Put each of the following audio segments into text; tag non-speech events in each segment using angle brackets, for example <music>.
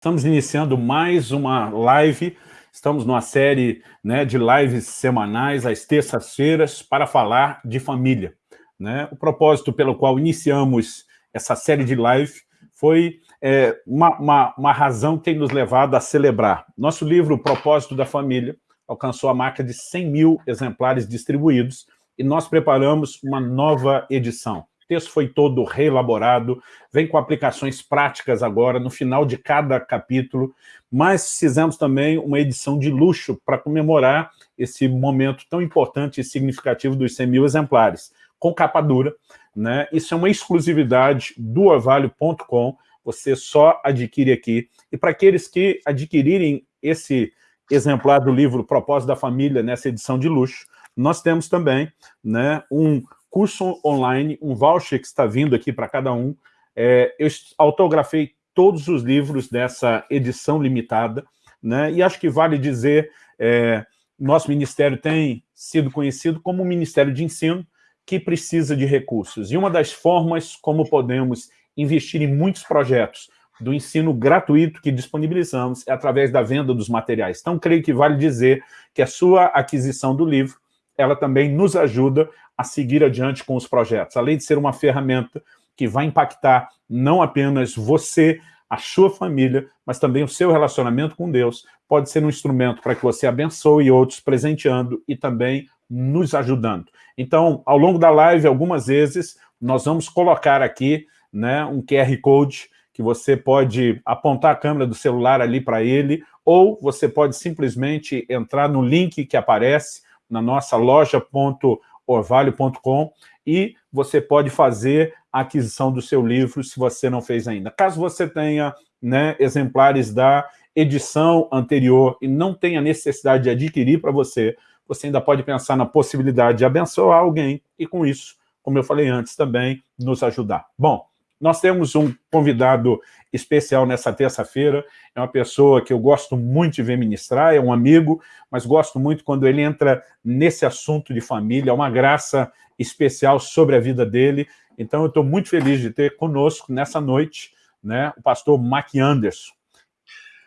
Estamos iniciando mais uma live, estamos numa série né, de lives semanais, às terças-feiras, para falar de família. Né? O propósito pelo qual iniciamos essa série de live foi é, uma, uma, uma razão que tem nos levado a celebrar. Nosso livro, O Propósito da Família, alcançou a marca de 100 mil exemplares distribuídos e nós preparamos uma nova edição texto foi todo reelaborado, vem com aplicações práticas agora, no final de cada capítulo, mas fizemos também uma edição de luxo para comemorar esse momento tão importante e significativo dos 100 mil exemplares, com capa dura. Né? Isso é uma exclusividade do orvalho.com, você só adquire aqui. E para aqueles que adquirirem esse exemplar do livro Propósito da Família, nessa edição de luxo, nós temos também né, um curso online, um voucher que está vindo aqui para cada um. É, eu autografei todos os livros dessa edição limitada, né? e acho que vale dizer, é, nosso ministério tem sido conhecido como um ministério de ensino que precisa de recursos. E uma das formas como podemos investir em muitos projetos do ensino gratuito que disponibilizamos é através da venda dos materiais. Então, creio que vale dizer que a sua aquisição do livro, ela também nos ajuda a seguir adiante com os projetos, além de ser uma ferramenta que vai impactar não apenas você, a sua família, mas também o seu relacionamento com Deus, pode ser um instrumento para que você abençoe outros, presenteando e também nos ajudando. Então, ao longo da live, algumas vezes, nós vamos colocar aqui né, um QR Code que você pode apontar a câmera do celular ali para ele, ou você pode simplesmente entrar no link que aparece na nossa loja.com orvalho.com e você pode fazer a aquisição do seu livro se você não fez ainda. Caso você tenha né, exemplares da edição anterior e não tenha necessidade de adquirir para você, você ainda pode pensar na possibilidade de abençoar alguém e com isso, como eu falei antes, também nos ajudar. Bom, nós temos um convidado especial nessa terça-feira, é uma pessoa que eu gosto muito de ver ministrar, é um amigo, mas gosto muito quando ele entra nesse assunto de família, é uma graça especial sobre a vida dele, então eu estou muito feliz de ter conosco nessa noite né, o pastor Mac Anderson.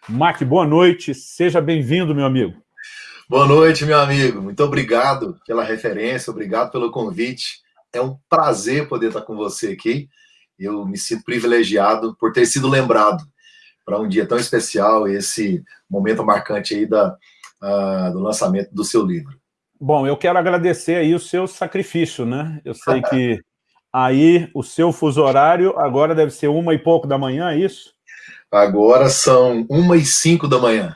Mac, boa noite, seja bem-vindo, meu amigo. Boa noite, meu amigo, muito obrigado pela referência, obrigado pelo convite, é um prazer poder estar com você aqui, eu me sinto privilegiado por ter sido lembrado para um dia tão especial, esse momento marcante aí da, uh, do lançamento do seu livro. Bom, eu quero agradecer aí o seu sacrifício, né? Eu sei que aí o seu fuso horário agora deve ser uma e pouco da manhã, é isso? Agora são uma e cinco da manhã.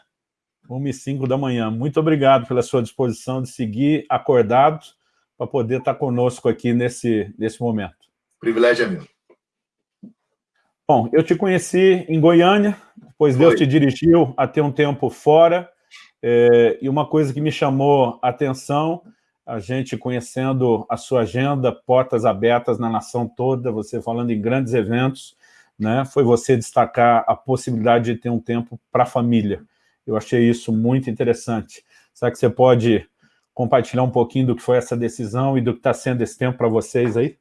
Uma e cinco da manhã. Muito obrigado pela sua disposição de seguir acordado para poder estar conosco aqui nesse, nesse momento. privilégio é meu. Bom, eu te conheci em Goiânia, pois Deus te dirigiu a ter um tempo fora, é, e uma coisa que me chamou a atenção, a gente conhecendo a sua agenda, portas abertas na nação toda, você falando em grandes eventos, né, foi você destacar a possibilidade de ter um tempo para a família. Eu achei isso muito interessante. Será que você pode compartilhar um pouquinho do que foi essa decisão e do que está sendo esse tempo para vocês aí?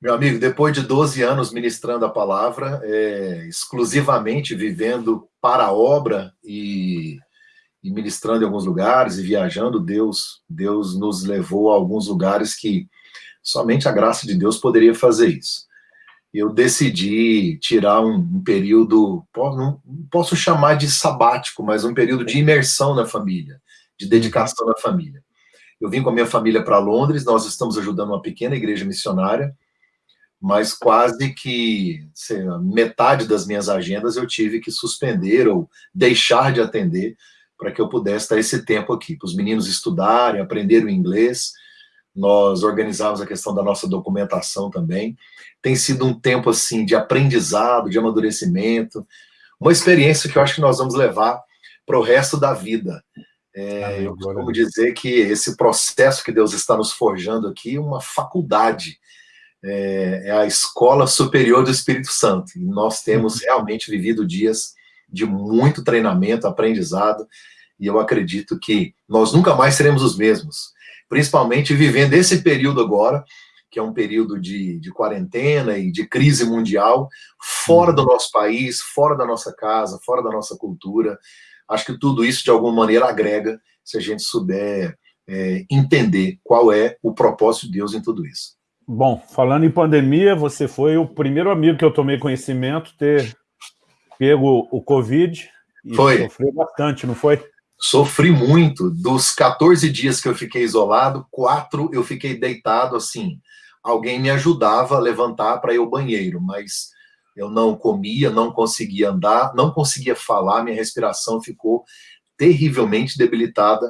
Meu amigo, depois de 12 anos ministrando a palavra, é, exclusivamente vivendo para a obra e, e, ministrando em alguns lugares e viajando, Deus, Deus nos levou a alguns lugares que somente a graça de Deus poderia fazer isso. Eu decidi tirar um, um período, não posso chamar de sabático, mas um período de imersão na família, de dedicação na família. Eu vim com a minha família para Londres, nós estamos ajudando uma pequena igreja missionária, mas quase que sei, metade das minhas agendas eu tive que suspender ou deixar de atender para que eu pudesse dar esse tempo aqui, para os meninos estudarem, aprender o inglês. Nós organizamos a questão da nossa documentação também. Tem sido um tempo assim de aprendizado, de amadurecimento, uma experiência que eu acho que nós vamos levar para o resto da vida. É, eu costumo dizer que esse processo que Deus está nos forjando aqui é uma faculdade é, é a Escola Superior do Espírito Santo. E nós temos uhum. realmente vivido dias de muito treinamento, aprendizado, e eu acredito que nós nunca mais seremos os mesmos, principalmente vivendo esse período agora, que é um período de, de quarentena e de crise mundial, fora do nosso país, fora da nossa casa, fora da nossa cultura. Acho que tudo isso, de alguma maneira, agrega, se a gente souber é, entender qual é o propósito de Deus em tudo isso. Bom, falando em pandemia, você foi o primeiro amigo que eu tomei conhecimento ter pego o Covid e foi. sofreu bastante, não foi? Sofri muito. Dos 14 dias que eu fiquei isolado, quatro eu fiquei deitado assim. Alguém me ajudava a levantar para ir ao banheiro, mas eu não comia, não conseguia andar, não conseguia falar, minha respiração ficou terrivelmente debilitada.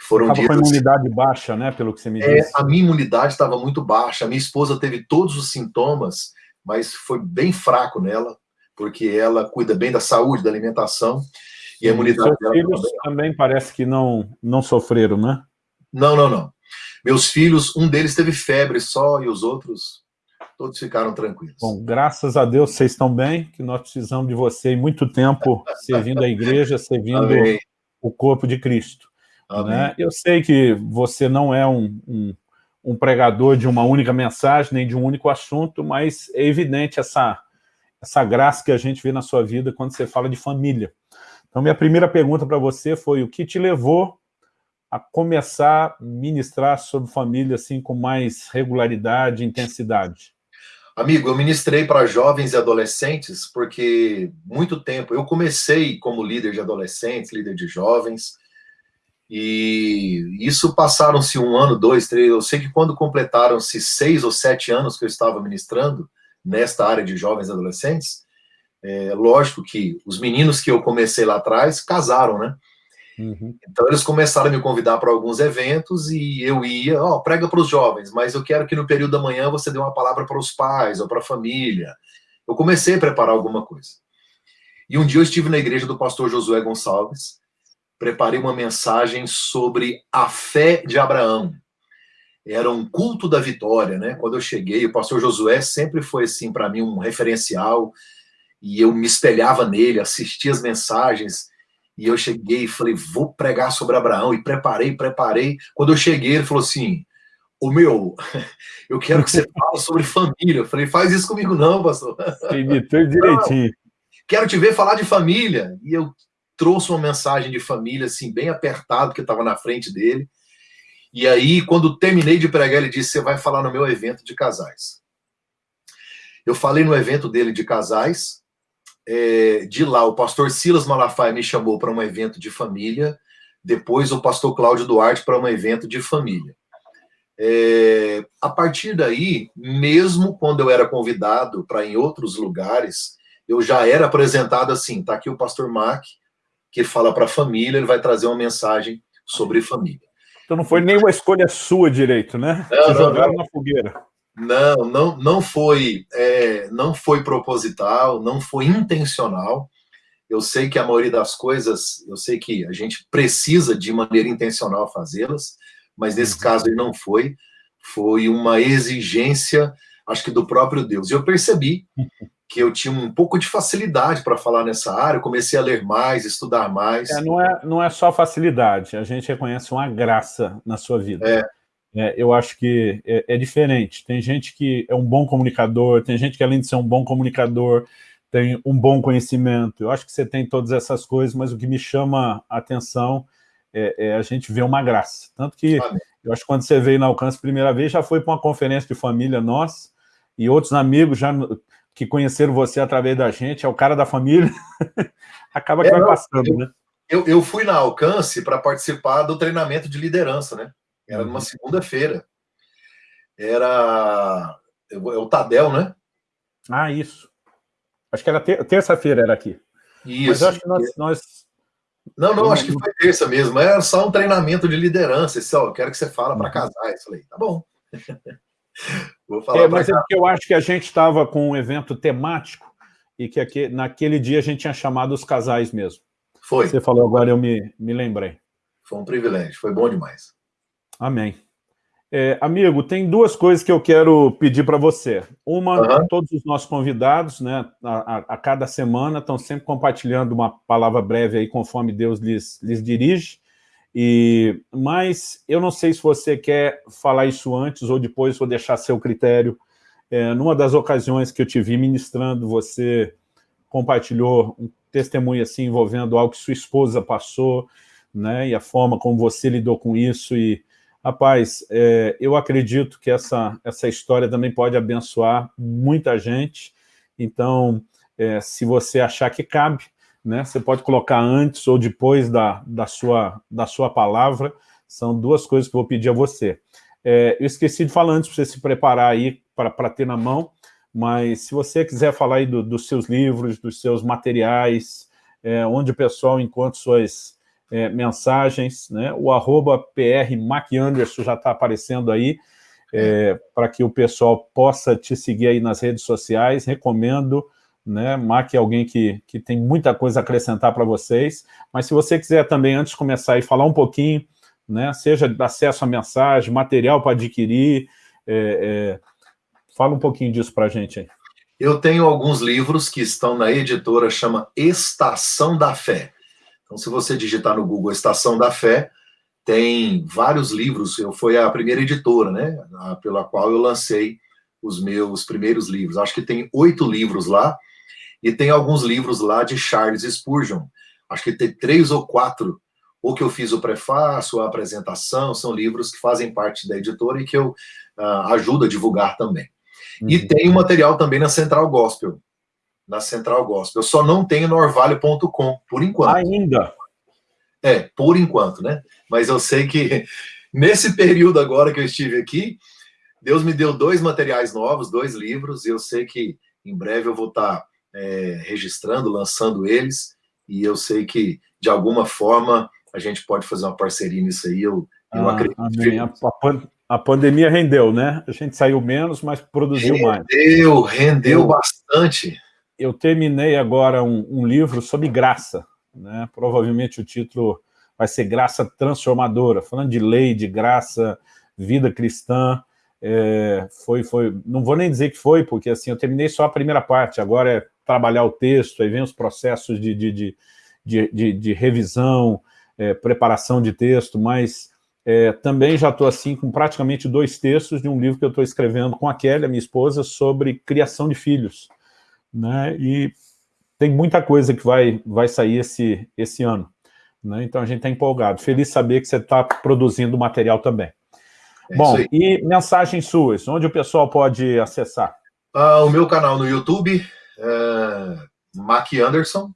Foram Tava dias... com a imunidade baixa, né, pelo que você me é, disse. A minha imunidade estava muito baixa. A minha esposa teve todos os sintomas, mas foi bem fraco nela, porque ela cuida bem da saúde, da alimentação. E a imunidade Seus dela filhos também. também parece que não, não sofreram, né? Não, não, não. Meus filhos, um deles teve febre só e os outros todos ficaram tranquilos. Bom, graças a Deus vocês estão bem, que nós precisamos de você em muito tempo <laughs> servindo a igreja, servindo Amém. o corpo de Cristo. Né? Eu sei que você não é um, um, um, pregador de uma única mensagem, nem de um único assunto, mas é evidente essa, essa graça que a gente vê na sua vida quando você fala de família. Então, minha primeira pergunta para você foi o que te levou a começar a ministrar sobre família assim com mais regularidade e intensidade? Amigo, eu ministrei para jovens e adolescentes porque muito tempo, eu comecei como líder de adolescentes, líder de jovens, e isso passaram-se um ano, dois, três, eu sei que quando completaram-se seis ou sete anos que eu estava ministrando nesta área de jovens e adolescentes, é, lógico que os meninos que eu comecei lá atrás casaram, né? Uhum. Então eles começaram a me convidar para alguns eventos e eu ia, ó, oh, prega para os jovens, mas eu quero que no período da manhã você dê uma palavra para os pais ou para a família. Eu comecei a preparar alguma coisa. E um dia eu estive na igreja do pastor Josué Gonçalves, preparei uma mensagem sobre a fé de Abraão. Era um culto da vitória, né? Quando eu cheguei, o pastor Josué sempre foi assim para mim um referencial e eu me espelhava nele, assistia as mensagens, e eu cheguei e falei, vou pregar sobre Abraão, e preparei, preparei. Quando eu cheguei, ele falou assim, o meu, <laughs> eu quero que você fale sobre família. Eu falei, faz isso comigo não, pastor. Imitou direitinho. Não, <laughs> quero te ver falar de família. E eu trouxe uma mensagem de família, assim, bem apertado, que estava na frente dele. E aí, quando terminei de pregar, ele disse, você vai falar no meu evento de casais. Eu falei no evento dele de casais, é, de lá, o pastor Silas Malafaia me chamou para um evento de família, depois o pastor Cláudio Duarte para um evento de família. É, a partir daí, mesmo quando eu era convidado para em outros lugares, eu já era apresentado assim, tá aqui o pastor Mac, que fala para a família, ele vai trazer uma mensagem sobre família. Então não foi nenhuma escolha sua direito, né? Não, Te jogaram não. na fogueira. Não, não, não foi, é, não foi proposital, não foi intencional. Eu sei que a maioria das coisas, eu sei que a gente precisa de maneira intencional fazê-las, mas nesse uhum. caso ele não foi. Foi uma exigência, acho que do próprio Deus. E eu percebi <laughs> que eu tinha um pouco de facilidade para falar nessa área, eu comecei a ler mais, estudar mais. É, não, é, não é só facilidade, a gente reconhece uma graça na sua vida. É, é, eu acho que é, é, diferente. Tem gente que é um bom comunicador, tem gente que além de ser um bom comunicador, tem um bom conhecimento. Eu acho que você tem todas essas coisas, mas o que me chama a atenção é, é a gente ver uma graça. Tanto que eu acho que quando você veio na Alcance primeira vez, já foi para uma conferência de família nossa, e outros amigos já que conheceram você através da gente, é o cara da família, <laughs> acaba que vai passando, eu, né? Eu, eu fui na Alcance para participar do treinamento de liderança, né? Era uhum. numa segunda-feira. Era é o Tadel, né? Ah, isso. Acho que era ter terça-feira era aqui. Isso. Mas eu acho que nós, nós... Não, não, acho que foi terça mesmo. Era só um treinamento de liderança. Esse, ó, eu quero que você fala para uhum. casais. Falei, tá bom. <laughs> Vou falar é, mas é porque eu acho que a gente estava com um evento temático e que aqui, naquele dia a gente tinha chamado os casais mesmo. Foi. Você falou agora, eu me, me lembrei. Foi um privilégio, foi bom demais. Amém. É, amigo, tem duas coisas que eu quero pedir para você. Uma, uhum. todos os nossos convidados, né, a, a, a, cada semana, estão sempre compartilhando uma palavra breve aí, conforme Deus lhes, lhes dirige. E, mas eu não sei se você quer falar isso antes ou depois, vou deixar seu critério. É, numa das ocasiões que eu te vi ministrando, você compartilhou um testemunho assim envolvendo algo que sua esposa passou, né, e a forma como você lidou com isso, e, rapaz, é, eu acredito que essa, essa história também pode abençoar muita gente, então, é, se você achar que cabe, né, você pode colocar antes ou depois da, da, sua, da sua palavra, são duas coisas que eu vou pedir a você. É, eu esqueci de falar antes, para você se preparar aí para ter na mão, mas se você quiser falar aí do, dos seus livros, dos seus materiais, é, onde o pessoal encontra suas é, mensagens, né? o arroba já está aparecendo aí, é, para que o pessoal possa te seguir aí nas redes sociais, recomendo, né? Mac é alguém que, que tem muita coisa a acrescentar para vocês, mas se você quiser também, antes de começar, aí, falar um pouquinho, né? seja acesso à mensagem, material para adquirir, é, é Fala um pouquinho disso para a gente aí. Eu tenho alguns livros que estão na editora, chama Estação da Fé. Então, se você digitar no Google Estação da Fé, tem vários livros. Eu fui a primeira editora, né, pela qual eu lancei os meus primeiros livros. Acho que tem oito livros lá, e tem alguns livros lá de Charles Spurgeon. Acho que tem três ou quatro, ou que eu fiz o prefácio, a apresentação, são livros que fazem parte da editora e que eu uh, ajudo a divulgar também. Uhum. E tem o material também na Central Gospel. Na Central Gospel. Eu só não tenho no orvalho.com, por enquanto. Ainda? É, por enquanto, né? Mas eu sei que <laughs> nesse período agora que eu estive aqui, Deus me deu dois materiais novos, dois livros, e eu sei que em breve eu vou estar é, registrando, lançando eles, e eu sei que, de alguma forma, a gente pode fazer uma parceria nisso aí, eu, eu ah, acredito. Amém. A, a pandemia rendeu, né? A gente saiu menos, mas produziu rendeu, mais. Rendeu, rendeu bastante. Eu terminei agora um, um, livro sobre graça, né? Provavelmente o título vai ser Graça Transformadora, falando de lei, de graça, vida cristã. É, foi, foi, não vou nem dizer que foi, porque assim, eu terminei só a primeira parte, agora é trabalhar o texto, aí vem os processos de, de, de, de, de, revisão, é, preparação de texto, mas é, também já estou assim com praticamente dois textos de um livro que eu estou escrevendo com a Kelly, a minha esposa, sobre criação de filhos. Né? E tem muita coisa que vai, vai sair esse, esse ano. Né? Então a gente está empolgado. Feliz saber que você está produzindo material também. É Bom, e mensagens suas, onde o pessoal pode acessar? Ah, o meu canal no YouTube, é Mac Anderson.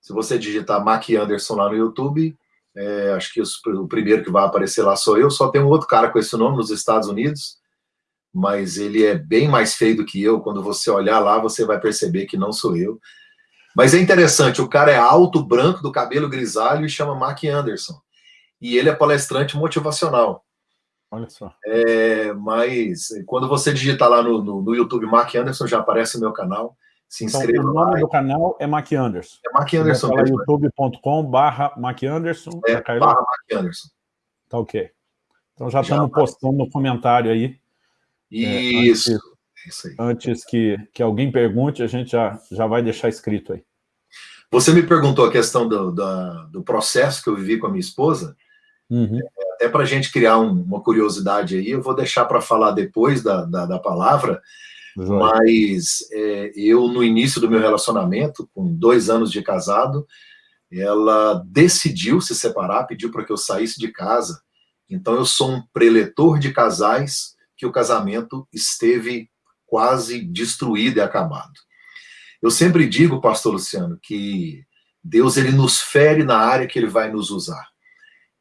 Se você digitar Mac Anderson lá no YouTube, é, acho que os, o primeiro que vai aparecer lá sou eu. Só tem um outro cara com esse nome nos Estados Unidos, mas ele é bem mais feio do que eu. Quando você olhar lá, você vai perceber que não sou eu. Mas é interessante, o cara é alto, branco, do cabelo grisalho e chama Mark Anderson. E ele é palestrante motivacional. Olha só. É, mas quando você digitar lá no, no, no YouTube Mark Anderson, já aparece no meu canal se inscreva então, o nome lá. do canal é Mac Anderson. É Mac Anderson. youtube.com barra Mac Anderson. É, barra Mac Anderson. Tá ok. Então já, já estamos postando no comentário aí. Isso. É, antes, Isso aí. antes que, que alguém pergunte, a gente já, já vai deixar escrito aí. Você me perguntou a questão do, do, do processo que eu vivi com a minha esposa. Uhum. É, até para a gente criar um, uma curiosidade aí, eu vou deixar para falar depois da, da, da palavra, mas é, eu, no início do meu relacionamento, com dois anos de casado, ela decidiu se separar, pediu para que eu saísse de casa. Então, eu sou um preletor de casais que o casamento esteve quase destruído e acabado. Eu sempre digo, pastor Luciano, que Deus ele nos fere na área que ele vai nos usar.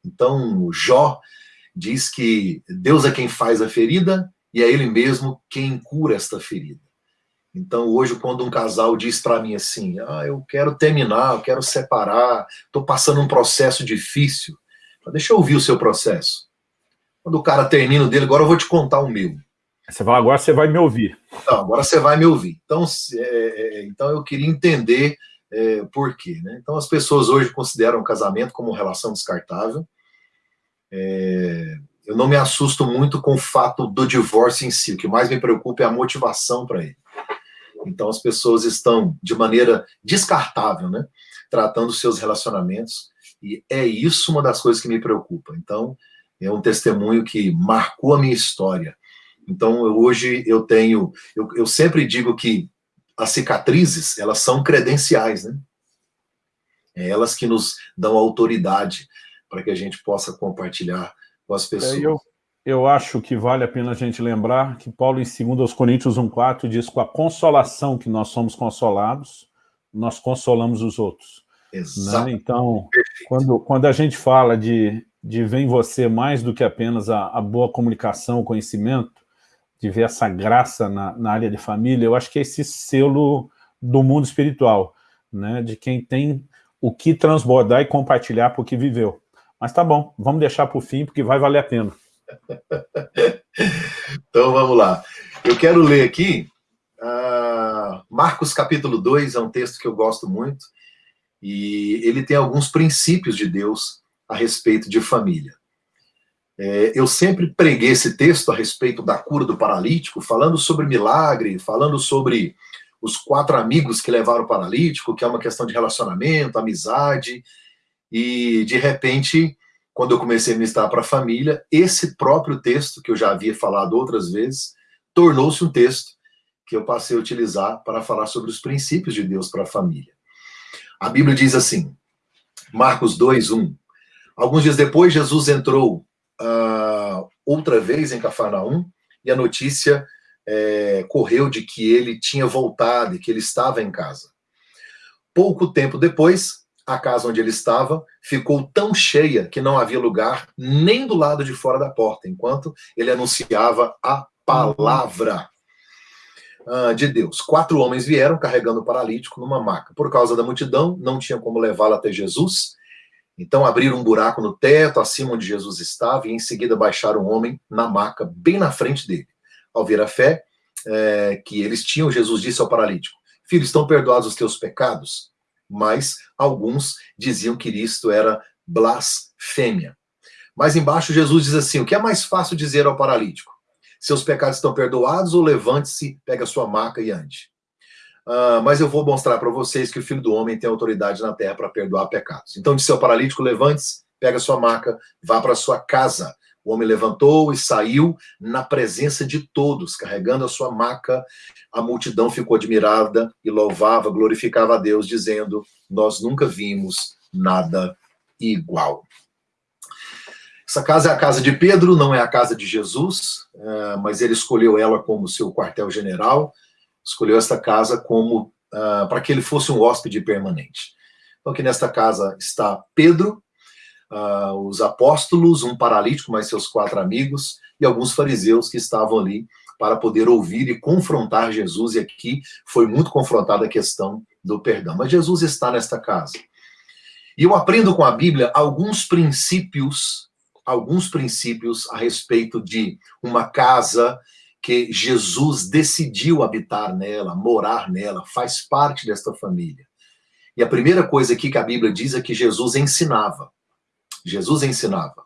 Então, Jó diz que Deus é quem faz a ferida e é ele mesmo quem cura esta ferida. Então, hoje, quando um casal diz para mim assim, ah, eu quero terminar, eu quero separar, estou passando um processo difícil, deixa eu ouvir o seu processo. Quando o cara termina o dele, agora eu vou te contar o meu. Você fala, agora você vai me ouvir. Agora você vai me ouvir. Então, é, é, então eu queria entender é, por quê. Né? Então, as pessoas hoje consideram o casamento como relação descartável. É, eu não me assusto muito com o fato do divórcio em si. O que mais me preocupa é a motivação para ele. Então, as pessoas estão, de maneira descartável, né, tratando seus relacionamentos. E é isso uma das coisas que me preocupa. Então, é um testemunho que marcou a minha história. Então, hoje eu tenho... Eu, eu sempre digo que as cicatrizes, elas são credenciais, né? É elas que nos dão autoridade para que a gente possa compartilhar com as pessoas. É, eu, eu acho que vale a pena a gente lembrar que Paulo, em 2 Coríntios 1,4, diz com a consolação que nós somos consolados, nós consolamos os outros. Exato. Né? Então, quando, quando a gente fala de, de ver em você mais do que apenas a, a boa comunicação, o conhecimento, de ver essa graça na, na área de família, eu acho que é esse selo do mundo espiritual, né? de quem tem o que transbordar e compartilhar porque viveu. Mas tá bom, vamos deixar para o fim, porque vai valer a pena. <laughs> então vamos lá. Eu quero ler aqui, uh, Marcos capítulo 2, é um texto que eu gosto muito, e ele tem alguns princípios de Deus a respeito de família. É, eu sempre preguei esse texto a respeito da cura do paralítico, falando sobre milagre, falando sobre os quatro amigos que levaram o paralítico, que é uma questão de relacionamento, amizade, e de repente, quando eu comecei a ministrar para a família, esse próprio texto, que eu já havia falado outras vezes, tornou-se um texto que eu passei a utilizar para falar sobre os princípios de Deus para a família. A Bíblia diz assim, Marcos 2, 1, Alguns dias depois, Jesus entrou uh, outra vez em Cafarnaum, e a notícia é, correu de que ele tinha voltado e que ele estava em casa. Pouco tempo depois, a casa onde ele estava ficou tão cheia que não havia lugar nem do lado de fora da porta, enquanto ele anunciava a palavra uh, de Deus. Quatro homens vieram carregando o paralítico numa maca. Por causa da multidão, não tinha como levá-lo até Jesus. Então abriram um buraco no teto, acima onde Jesus estava, e em seguida baixaram um homem na maca, bem na frente dele. Ao ver a fé é, que eles tinham, Jesus disse ao paralítico, Filho, estão perdoados os teus pecados? Mas alguns diziam que isto era blasfêmia. Mas embaixo Jesus diz assim, o que é mais fácil dizer ao paralítico? Seus pecados estão perdoados ou levante-se, pega sua maca e ande? Uh, mas eu vou mostrar para vocês que o Filho do Homem tem autoridade na terra para perdoar pecados. Então disse ao paralítico, levante-se, pega sua maca, vá para sua casa. O homem levantou e saiu na presença de todos, carregando a sua maca. A multidão ficou admirada e louvava, glorificava a Deus, dizendo, nós nunca vimos nada igual. Essa casa é a casa de Pedro, não é a casa de Jesus, uh, mas ele escolheu ela como seu quartel-general, escolheu esta casa como uh, para que ele fosse um hóspede permanente. Então aqui nesta casa está Pedro, uh, os apóstolos, um paralítico, mais seus quatro amigos, e alguns fariseus que estavam ali para poder ouvir e confrontar Jesus, e aqui foi muito confrontada a questão do perdão. Mas Jesus está nesta casa. E eu aprendo com a Bíblia alguns princípios, alguns princípios a respeito de uma casa que Jesus decidiu habitar nela, morar nela, faz parte desta família. E a primeira coisa aqui que a Bíblia diz é que Jesus ensinava. Jesus ensinava.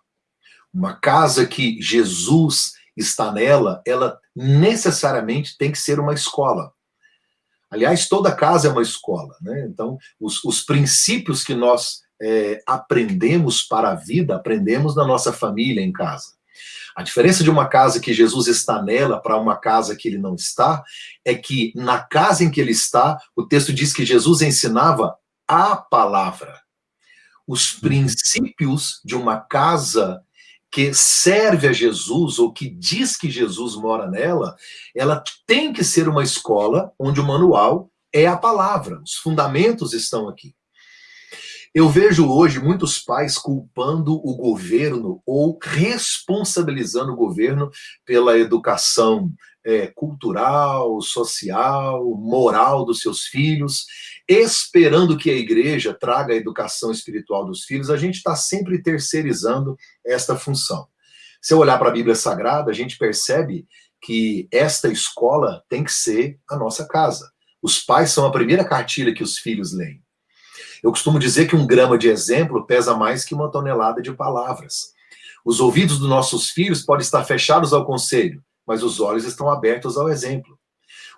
Uma casa que Jesus está nela, ela necessariamente tem que ser uma escola. Aliás, toda casa é uma escola. Né? Então, os, os princípios que nós é, aprendemos para a vida, aprendemos na nossa família, em casa. A diferença de uma casa que Jesus está nela para uma casa que ele não está, é que na casa em que ele está, o texto diz que Jesus ensinava a palavra. Os princípios de uma casa que serve a Jesus, ou que diz que Jesus mora nela, ela tem que ser uma escola onde o manual é a palavra, os fundamentos estão aqui. Eu vejo hoje muitos pais culpando o governo ou responsabilizando o governo pela educação é, cultural, social, moral dos seus filhos, esperando que a igreja traga a educação espiritual dos filhos, a gente está sempre terceirizando esta função. Se eu olhar para a Bíblia Sagrada, a gente percebe que esta escola tem que ser a nossa casa. Os pais são a primeira cartilha que os filhos leem. Eu costumo dizer que um grama de exemplo pesa mais que uma tonelada de palavras. Os ouvidos dos nossos filhos podem estar fechados ao conselho, mas os olhos estão abertos ao exemplo.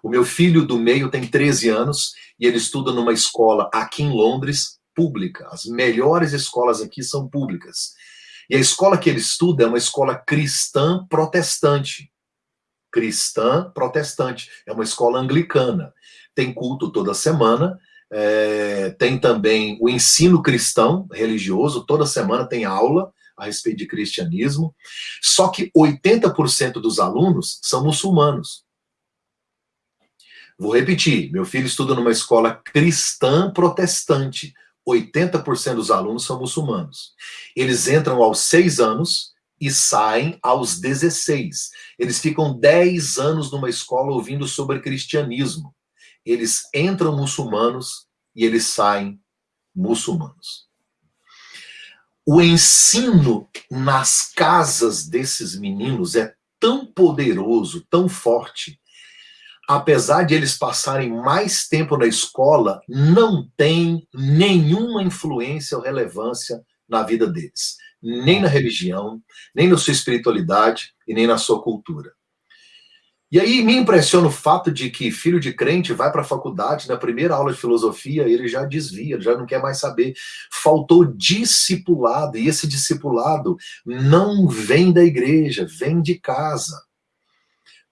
O meu filho do meio tem 13 anos e ele estuda numa escola aqui em Londres, pública. As melhores escolas aqui são públicas. E a escola que ele estuda é uma escola cristã protestante. Cristã protestante. É uma escola anglicana. Tem culto toda semana. É, tem também o ensino cristão religioso. Toda semana tem aula a respeito de cristianismo. Só que 80% dos alunos são muçulmanos. Vou repetir, meu filho estuda numa escola cristã protestante. 80% dos alunos são muçulmanos. Eles entram aos 6 anos e saem aos 16. Eles ficam 10 anos numa escola ouvindo sobre cristianismo. Eles entram muçulmanos e eles saem muçulmanos. O ensino nas casas desses meninos é tão poderoso, tão forte, apesar de eles passarem mais tempo na escola, não tem nenhuma influência ou relevância na vida deles. Nem na religião, nem na sua espiritualidade e nem na sua cultura. E aí me impressiona o fato de que filho de crente vai para a faculdade, na primeira aula de filosofia, ele já desvia, já não quer mais saber. Faltou discipulado, e esse discipulado não vem da igreja, vem de casa.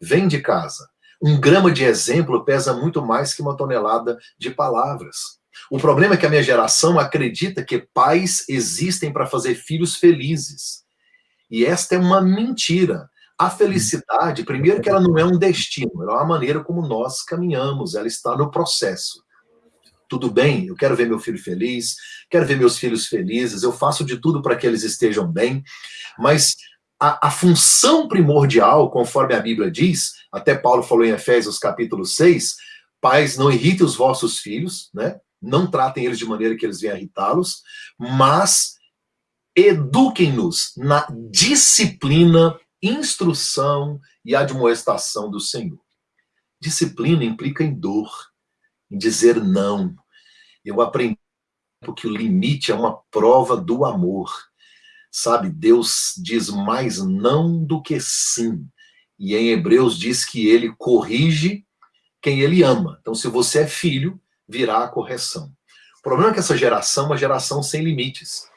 Vem de casa. Um grama de exemplo pesa muito mais que uma tonelada de palavras. O problema é que a minha geração acredita que pais existem para fazer filhos felizes. E esta é uma mentira. A felicidade, primeiro que ela não é um destino, ela é uma maneira como nós caminhamos, ela está no processo. Tudo bem, eu quero ver meu filho feliz, quero ver meus filhos felizes, eu faço de tudo para que eles estejam bem, mas a, a, função primordial, conforme a Bíblia diz, até Paulo falou em Efésios capítulo 6, pais, não irritem os vossos filhos, né? Não tratem eles de maneira que eles venham irritá-los, mas eduquem-nos na disciplina, instrução e admoestação do Senhor. Disciplina implica em dor, em dizer não. Eu aprendi que o limite é uma prova do amor. Sabe, Deus diz mais não do que sim. E em Hebreus diz que ele corrige quem ele ama. Então, se você é filho, virá a correção. O problema é que essa geração é uma geração sem limites.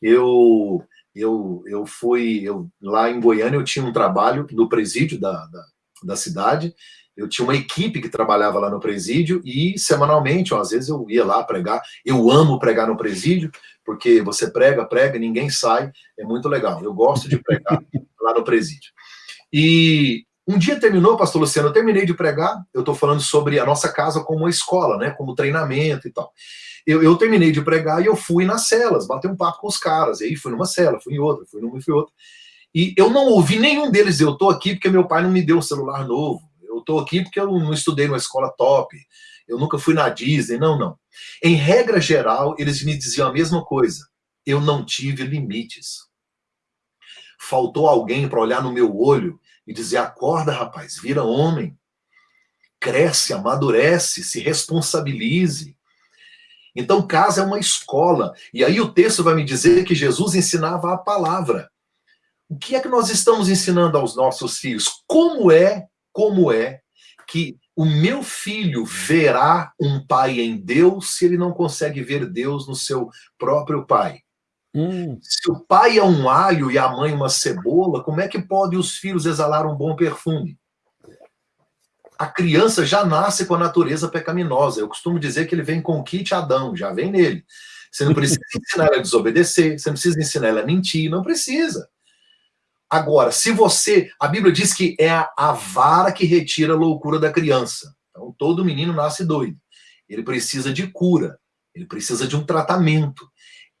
Eu eu, eu fui, eu, lá em Goiânia eu tinha um trabalho no presídio da, da, da cidade, eu tinha uma equipe que trabalhava lá no presídio e semanalmente, ó, às vezes eu ia lá pregar, eu amo pregar no presídio, porque você prega, prega, ninguém sai, é muito legal, eu gosto de pregar <laughs> lá no presídio. E um dia terminou, pastor Luciano, eu terminei de pregar, eu estou falando sobre a nossa casa como uma escola, né, como treinamento e tal. Eu, eu, terminei de pregar e eu fui nas celas, bater um papo com os caras, e aí fui numa cela, fui em outra, fui numa e fui outra. E eu não ouvi nenhum deles, eu estou aqui porque meu pai não me deu um celular novo, eu estou aqui porque eu não estudei numa escola top, eu nunca fui na Disney, não, não. Em regra geral, eles me diziam a mesma coisa, eu não tive limites. Faltou alguém para olhar no meu olho e dizer: acorda, rapaz, vira homem, cresce, amadurece, se responsabilize. Então, casa é uma escola. E aí o texto vai me dizer que Jesus ensinava a palavra. O que é que nós estamos ensinando aos nossos filhos? Como é, como é que o meu filho verá um pai em Deus se ele não consegue ver Deus no seu próprio pai? Hum. Se o pai é um alho e a mãe uma cebola, como é que pode os filhos exalar um bom perfume? A criança já nasce com a natureza pecaminosa. Eu costumo dizer que ele vem com o kit Adão, já vem nele. Você não precisa <laughs> ensinar ela a desobedecer, você não precisa ensinar ela a mentir, não precisa. Agora, se você. A Bíblia diz que é a, a vara que retira a loucura da criança. Então, todo menino nasce doido. Ele precisa de cura, ele precisa de um tratamento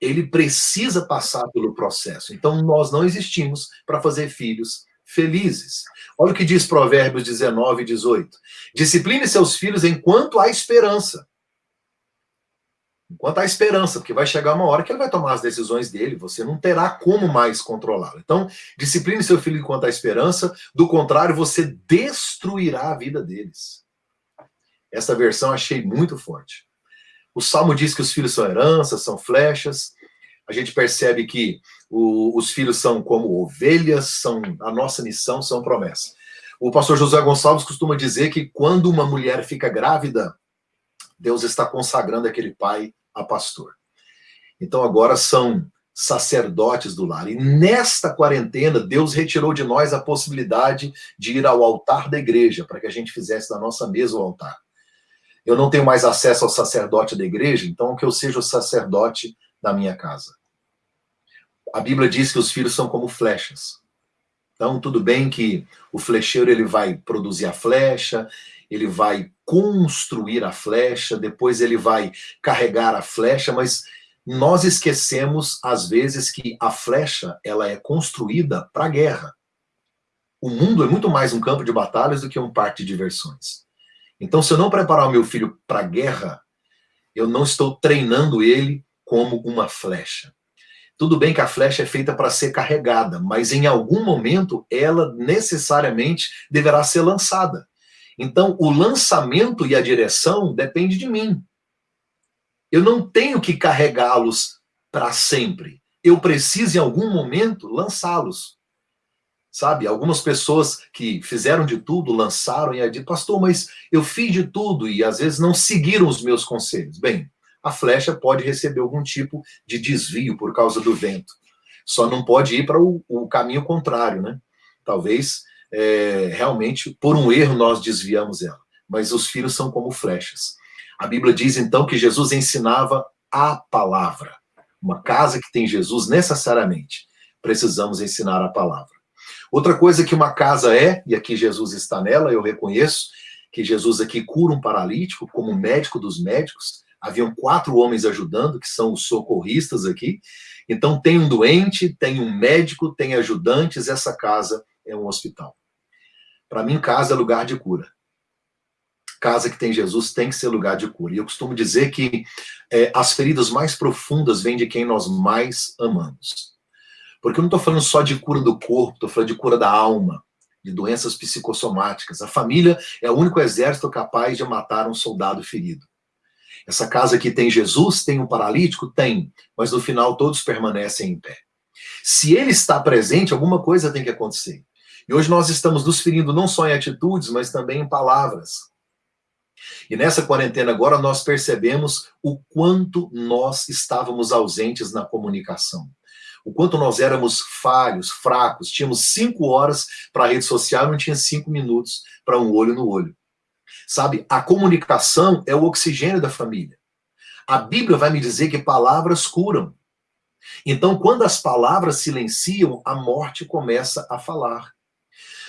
ele precisa passar pelo processo. Então, nós não existimos para fazer filhos felizes. Olha o que diz Provérbios 19 e 18. Discipline seus filhos enquanto há esperança. Enquanto há esperança, porque vai chegar uma hora que ele vai tomar as decisões dele, você não terá como mais controlá-lo. Então, discipline seu filho enquanto há esperança, do contrário, você destruirá a vida deles. Essa versão achei muito forte. O Salmo diz que os filhos são heranças, são flechas. A gente percebe que o, os filhos são como ovelhas, são a nossa missão, são promessas. O pastor José Gonçalves costuma dizer que quando uma mulher fica grávida, Deus está consagrando aquele pai a pastor. Então agora são sacerdotes do lar. E nesta quarentena, Deus retirou de nós a possibilidade de ir ao altar da igreja, para que a gente fizesse da nossa mesa o altar. Eu não tenho mais acesso ao sacerdote da igreja, então que eu seja o sacerdote da minha casa. A Bíblia diz que os filhos são como flechas. Então, tudo bem que o flecheiro ele vai produzir a flecha, ele vai construir a flecha, depois ele vai carregar a flecha, mas nós esquecemos, às vezes, que a flecha ela é construída para a guerra. O mundo é muito mais um campo de batalhas do que um parque de diversões. Então, se eu não preparar o meu filho para a guerra, eu não estou treinando ele como uma flecha. Tudo bem que a flecha é feita para ser carregada, mas em algum momento ela necessariamente deverá ser lançada. Então, o lançamento e a direção depende de mim. Eu não tenho que carregá-los para sempre. Eu preciso, em algum momento, lançá-los. Sabe, algumas pessoas que fizeram de tudo, lançaram e aí dizem, pastor, mas eu fiz de tudo e às vezes não seguiram os meus conselhos. Bem, a flecha pode receber algum tipo de desvio por causa do vento. Só não pode ir para o, o caminho contrário, né? Talvez, é, realmente, por um erro nós desviamos ela. Mas os filhos são como flechas. A Bíblia diz, então, que Jesus ensinava a palavra. Uma casa que tem Jesus, necessariamente, precisamos ensinar a palavra. Outra coisa que uma casa é, e aqui Jesus está nela, eu reconheço, que Jesus aqui cura um paralítico como médico dos médicos. Haviam quatro homens ajudando, que são os socorristas aqui. Então tem um doente, tem um médico, tem ajudantes, essa casa é um hospital. Para mim, casa é lugar de cura casa que tem Jesus tem que ser lugar de cura. E eu costumo dizer que é, as feridas mais profundas vêm de quem nós mais amamos. Porque eu não estou falando só de cura do corpo, estou falando de cura da alma, de doenças psicossomáticas. A família é o único exército capaz de matar um soldado ferido. Essa casa que tem Jesus, tem um paralítico? Tem, mas no final todos permanecem em pé. Se ele está presente, alguma coisa tem que acontecer. E hoje nós estamos nos ferindo não só em atitudes, mas também em palavras. E nessa quarentena agora nós percebemos o quanto nós estávamos ausentes na comunicação. O quanto nós éramos falhos, fracos, tínhamos cinco horas para a rede social, não tinha cinco minutos para um olho no olho. Sabe, a comunicação é o oxigênio da família. A Bíblia vai me dizer que palavras curam. Então, quando as palavras silenciam, a morte começa a falar.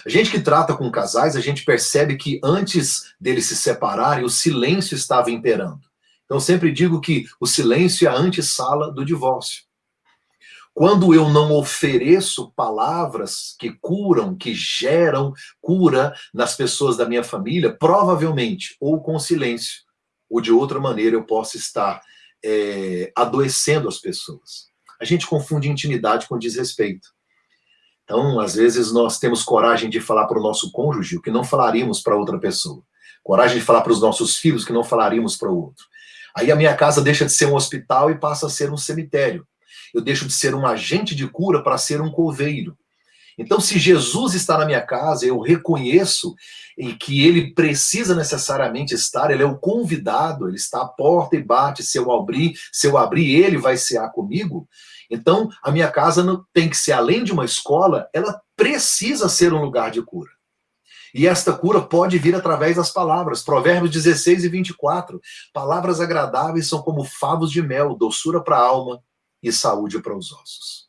A gente que trata com casais, a gente percebe que antes deles se separarem, o silêncio estava imperando. Então, sempre digo que o silêncio é a antessala do divórcio. Quando eu não ofereço palavras que curam, que geram cura nas pessoas da minha família, provavelmente, ou com silêncio, ou de outra maneira, eu posso estar é, adoecendo as pessoas. A gente confunde intimidade com desrespeito. Então, às vezes, nós temos coragem de falar para o nosso cônjuge o que não falaríamos para outra pessoa. Coragem de falar para os nossos filhos o que não falaríamos para o outro. Aí a minha casa deixa de ser um hospital e passa a ser um cemitério. Eu deixo de ser um agente de cura para ser um coveiro. Então, se Jesus está na minha casa, eu reconheço que ele precisa necessariamente estar, ele é o convidado, ele está à porta e bate, se eu abrir, se eu abrir, ele vai cear comigo. Então, a minha casa não, tem que ser, além de uma escola, ela precisa ser um lugar de cura. E esta cura pode vir através das palavras. Provérbios 16 e 24. Palavras agradáveis são como favos de mel, doçura para a alma e saúde para os ossos.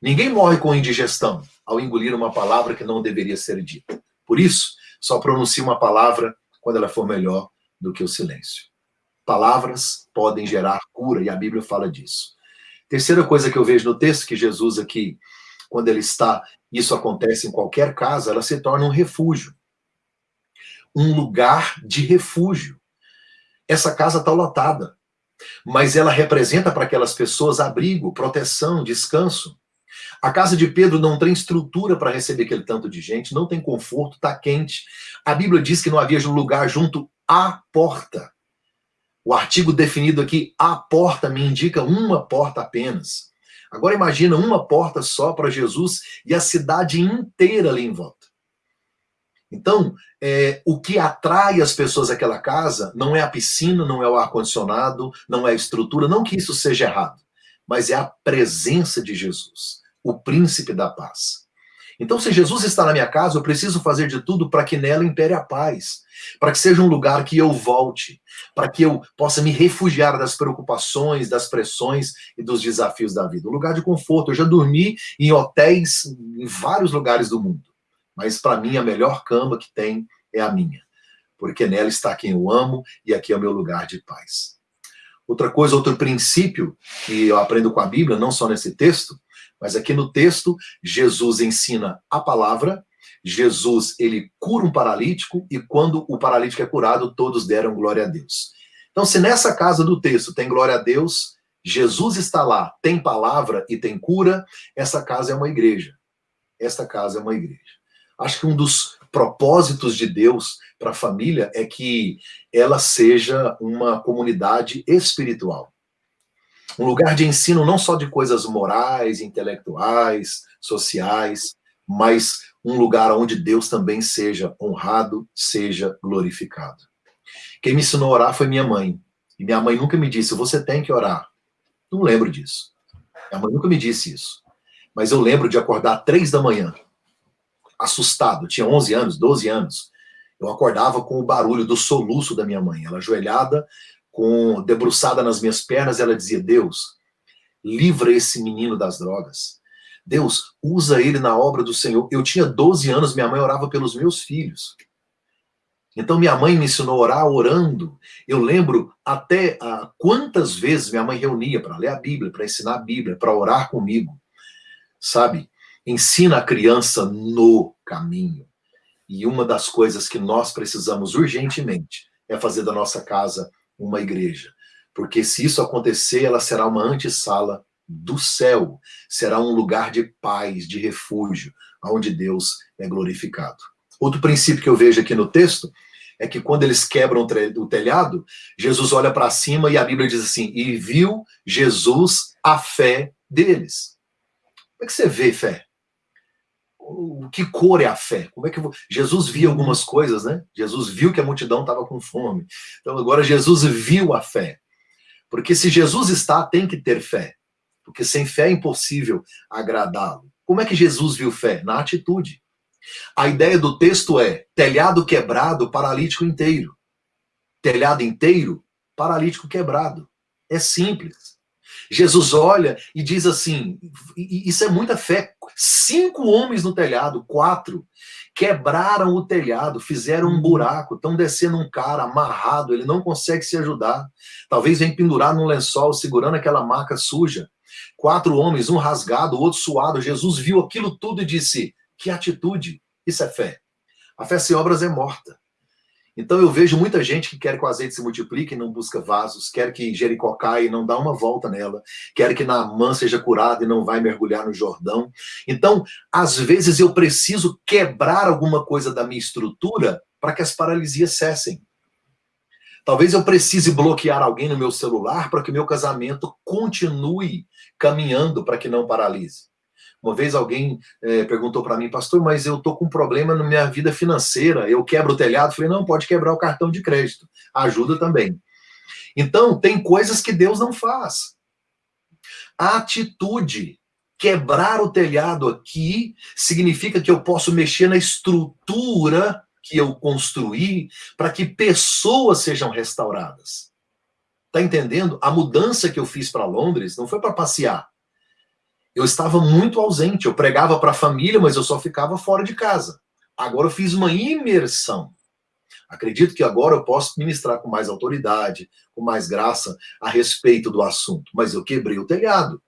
Ninguém morre com indigestão ao engolir uma palavra que não deveria ser dita. Por isso, só pronuncie uma palavra quando ela for melhor do que o silêncio. Palavras podem gerar cura, e a Bíblia fala disso. Terceira coisa que eu vejo no texto, que Jesus aqui, quando ele está, isso acontece em qualquer casa, ela se torna um refúgio. Um lugar de refúgio. Essa casa está lotada, mas ela representa para aquelas pessoas abrigo, proteção, descanso. A casa de Pedro não tem estrutura para receber aquele tanto de gente, não tem conforto, está quente. A Bíblia diz que não havia lugar junto à porta. O artigo definido aqui, a porta, me indica uma porta apenas. Agora imagina uma porta só para Jesus e a cidade inteira ali em volta. Então, é, o que atrai as pessoas àquela casa não é a piscina, não é o ar-condicionado, não é a estrutura, não que isso seja errado. mas é a presença de Jesus, o príncipe da paz. Então, se Jesus está na minha casa, eu preciso fazer de tudo para que nela impere a paz, para que seja um lugar que eu volte, para que eu possa me refugiar das preocupações, das pressões e dos desafios da vida. Um lugar de conforto. Eu já dormi em hotéis em vários lugares do mundo, mas para mim a melhor cama que tem é a minha, porque nela está quem eu amo e aqui é o meu lugar de paz. Outra coisa, outro princípio que eu aprendo com a Bíblia, não só nesse texto, mas aqui no texto, Jesus ensina a palavra, Jesus, ele cura um paralítico, e quando o paralítico é curado, todos deram glória a Deus. Então, se nessa casa do texto tem glória a Deus, Jesus está lá, tem palavra e tem cura, essa casa é uma igreja. Esta casa é uma igreja. Acho que um dos propósitos de Deus para a família é que ela seja uma comunidade espiritual um lugar de ensino não só de coisas morais, intelectuais, sociais, mas um lugar onde Deus também seja honrado, seja glorificado. Quem me ensinou a orar foi minha mãe. E minha mãe nunca me disse, você tem que orar. Não lembro disso. Minha mãe nunca me disse isso. Mas eu lembro de acordar três da manhã, assustado. tinha 11 anos, 12 anos. Eu acordava com o barulho do soluço da minha mãe. Ela ajoelhada, com debruçada nas minhas pernas, ela dizia: Deus, livra esse menino das drogas. Deus, usa ele na obra do Senhor. Eu tinha 12 anos, minha mãe orava pelos meus filhos. Então minha mãe me ensinou a orar orando. Eu lembro até ah, quantas vezes minha mãe reunia para ler a Bíblia, para ensinar a Bíblia, para orar comigo. Sabe? Ensina a criança no caminho. E uma das coisas que nós precisamos urgentemente é fazer da nossa casa uma igreja. Porque se isso acontecer, ela será uma antessala do céu. Será um lugar de paz, de refúgio, onde Deus é glorificado. Outro princípio que eu vejo aqui no texto é que quando eles quebram o telhado, Jesus olha para cima e a Bíblia diz assim, e viu Jesus a fé deles. Como é que você vê fé? O que cor é a fé? Como é que. Jesus via algumas coisas, né? Jesus viu que a multidão estava com fome. Então agora Jesus viu a fé. Porque se Jesus está, tem que ter fé. Porque sem fé é impossível agradá-lo. Como é que Jesus viu fé? Na atitude. A ideia do texto é telhado quebrado, paralítico inteiro. Telhado inteiro, paralítico quebrado. É simples. Jesus olha e diz assim, isso é muita fé. Cinco homens no telhado, quatro, quebraram o telhado, fizeram um buraco, estão descendo um cara amarrado, ele não consegue se ajudar. Talvez vem pendurado num lençol, segurando aquela marca suja. Quatro homens, um rasgado, o outro suado. Jesus viu aquilo tudo e disse, que atitude, isso é fé. A fé sem obras é morta. Então eu vejo muita gente que quer que o azeite se multiplique e não busca vasos, quer que Jericó caia e não dá uma volta nela, quer que Naamã seja curado e não vai mergulhar no Jordão. Então, às vezes eu preciso quebrar alguma coisa da minha estrutura para que as paralisias cessem. Talvez eu precise bloquear alguém no meu celular para que meu casamento continue caminhando para que não paralise. Uma vez alguém é, perguntou para mim, pastor, mas eu tô com um problema na minha vida financeira, eu quebro o telhado. Falei, não, pode quebrar o cartão de crédito, ajuda também. Então, tem coisas que Deus não faz. A atitude, quebrar o telhado aqui, significa que eu posso mexer na estrutura que eu construí para que pessoas sejam restauradas. Tá entendendo? A mudança que eu fiz para Londres não foi para passear eu estava muito ausente. Eu pregava para a família, mas eu só ficava fora de casa. Agora eu fiz uma imersão. Acredito que agora eu posso ministrar com mais autoridade, com mais graça a respeito do assunto. Mas eu quebrei o telhado,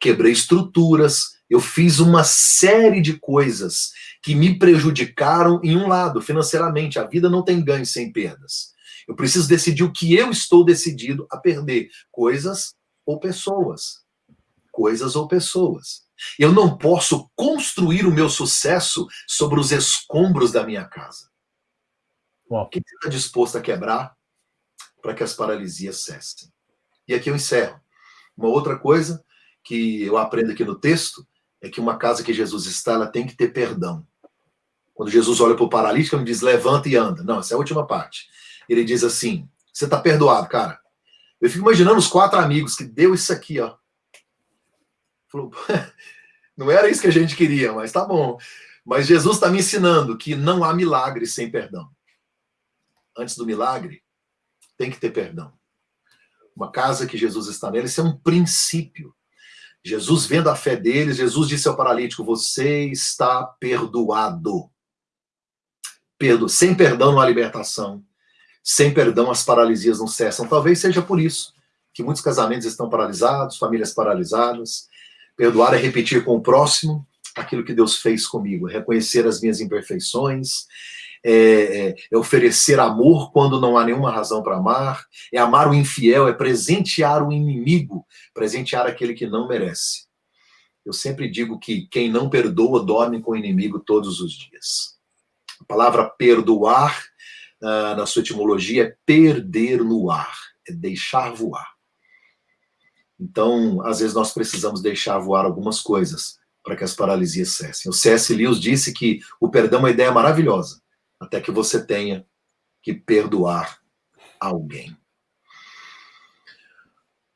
quebrei estruturas, eu fiz uma série de coisas que me prejudicaram em um lado, financeiramente. A vida não tem ganho sem perdas. Eu preciso decidir o que eu estou decidido a perder, coisas ou pessoas coisas ou pessoas. Eu não posso construir o meu sucesso sobre os escombros da minha casa. O que você está disposto a quebrar para que as paralisias cessem? E aqui eu encerro. Uma outra coisa que eu aprendo aqui no texto é que uma casa que Jesus está, ela tem que ter perdão. Quando Jesus olha para o paralítico, ele diz, levanta e anda. Não, essa é a última parte. Ele diz assim, você está perdoado, cara. Eu fico imaginando os quatro amigos que deu isso aqui, ó Falou, <laughs> não era isso que a gente queria, mas tá bom. Mas Jesus está me ensinando que não há milagre sem perdão. Antes do milagre, tem que ter perdão. Uma casa que Jesus está nela, isso é um princípio. Jesus, vendo a fé deles, Jesus disse ao paralítico: Você está perdoado. Perdo, sem perdão não há libertação. Sem perdão as paralisias não cessam. Talvez seja por isso que muitos casamentos estão paralisados, famílias paralisadas. Perdoar é repetir com o próximo aquilo que Deus fez comigo, é reconhecer as minhas imperfeições, é, é, é, oferecer amor quando não há nenhuma razão para amar, é amar o infiel, é presentear o inimigo, presentear aquele que não merece. Eu sempre digo que quem não perdoa dorme com o inimigo todos os dias. A palavra perdoar, uh, na sua etimologia, é perder no ar, é deixar voar. Então, às vezes nós precisamos deixar voar algumas coisas para que as paralisias cessem. O C.S. Lewis disse que o perdão é uma ideia maravilhosa, até que você tenha que perdoar alguém.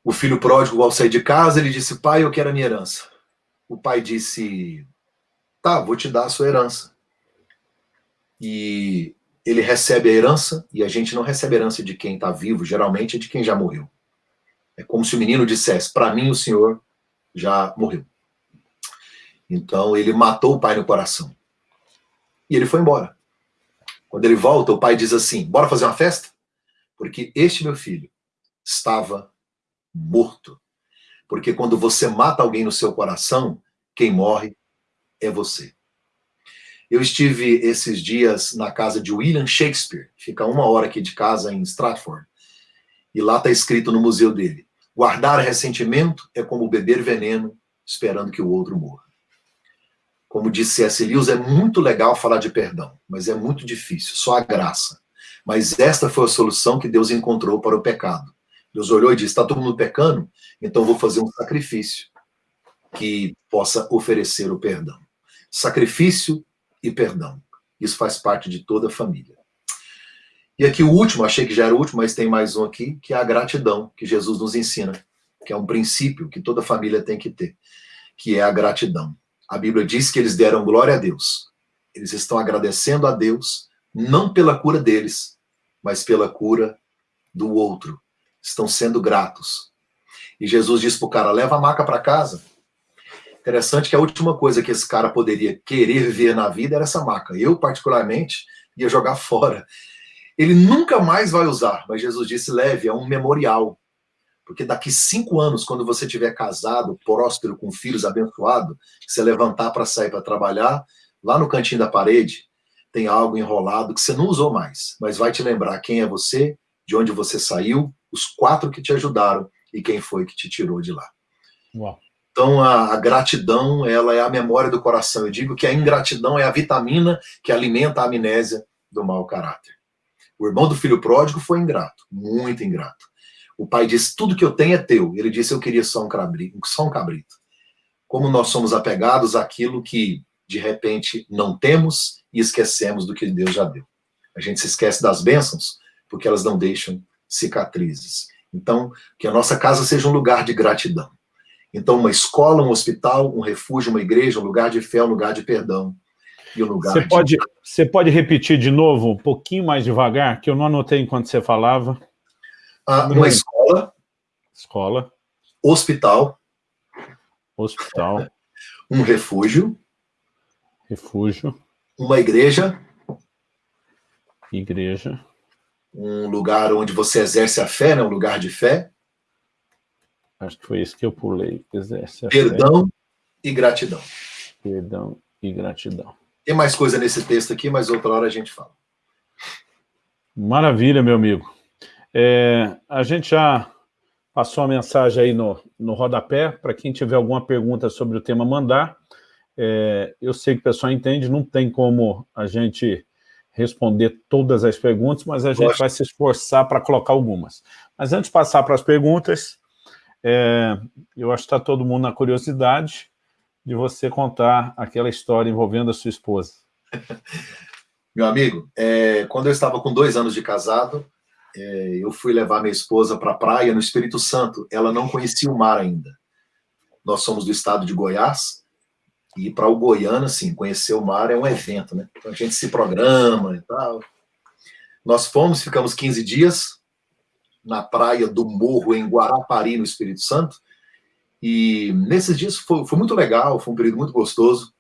O filho pródigo, ao sair de casa, ele disse: Pai, eu quero a minha herança. O pai disse: Tá, vou te dar a sua herança. E ele recebe a herança, e a gente não recebe a herança de quem está vivo, geralmente é de quem já morreu. É como se o menino dissesse: Para mim, o senhor já morreu. Então ele matou o pai no coração. E ele foi embora. Quando ele volta, o pai diz assim: Bora fazer uma festa? Porque este meu filho estava morto. Porque quando você mata alguém no seu coração, quem morre é você. Eu estive esses dias na casa de William Shakespeare, fica uma hora aqui de casa em Stratford. E lá está escrito no museu dele: guardar ressentimento é como beber veneno esperando que o outro morra. Como disse C.S. Lewis, é muito legal falar de perdão, mas é muito difícil, só a graça. Mas esta foi a solução que Deus encontrou para o pecado. Deus olhou e disse: está todo mundo pecando, então vou fazer um sacrifício que possa oferecer o perdão. Sacrifício e perdão. Isso faz parte de toda a família. E aqui o último, achei que já era o último, mas tem mais um aqui, que é a gratidão, que Jesus nos ensina, que é um princípio que toda família tem que ter, que é a gratidão. A Bíblia diz que eles deram glória a Deus. Eles estão agradecendo a Deus, não pela cura deles, mas pela cura do outro. Estão sendo gratos. E Jesus disse para o cara: leva a maca para casa. Interessante que a última coisa que esse cara poderia querer ver na vida era essa maca. Eu, particularmente, ia jogar fora. Ele nunca mais vai usar, mas Jesus disse: leve, é um memorial. Porque daqui cinco anos, quando você tiver casado, próspero, com filhos abençoado, você levantar para sair para trabalhar, lá no cantinho da parede, tem algo enrolado que você não usou mais, mas vai te lembrar quem é você, de onde você saiu, os quatro que te ajudaram e quem foi que te tirou de lá. Uau. Então, a, a, gratidão, ela é a memória do coração. Eu digo que a ingratidão é a vitamina que alimenta a amnésia do mau caráter. O irmão do filho pródigo foi ingrato, muito ingrato. O pai disse: Tudo que eu tenho é teu. Ele disse: Eu queria só um cabrito. Só um cabrito. Como nós somos apegados àquilo que, de repente, não temos e esquecemos do que Deus já deu. A gente se esquece das bênçãos porque elas não deixam cicatrizes. Então, que a nossa casa seja um lugar de gratidão. Então, uma escola, um hospital, um refúgio, uma igreja, um lugar de fé, um lugar de perdão. E um lugar você, de... pode, você pode repetir de novo, um pouquinho mais devagar, que eu não anotei enquanto você falava? Ah, uma escola. Escola. Hospital. Hospital. Um refúgio. Refúgio. Uma igreja. Igreja. Um lugar onde você exerce a fé, né? um lugar de fé. Acho que foi isso que eu pulei. Exerce Perdão fé. e gratidão. Perdão e gratidão. Tem mais coisa nesse texto aqui, mas outra hora a gente fala. Maravilha, meu amigo. É, a gente já passou a mensagem aí no, no rodapé, para quem tiver alguma pergunta sobre o tema, mandar. É, eu sei que o pessoal entende, não tem como a gente responder todas as perguntas, mas a gente vai se esforçar para colocar algumas. Mas antes de passar para as perguntas, é, eu acho que está todo mundo na curiosidade de você contar aquela história envolvendo a sua esposa. <laughs> Meu amigo, é, quando eu estava com dois anos de casado, é, eu fui levar minha esposa para a praia no Espírito Santo. Ela não conhecia o mar ainda. nós somos do estado de Goiás, e para o goiano, assim, conhecer o mar é um evento, né? Então a gente se programa e tal. Nós fomos, ficamos 15 dias na praia do Morro, em Guarapari, no Espírito Santo, e nesses dias foi, foi muito legal, foi um período muito gostoso.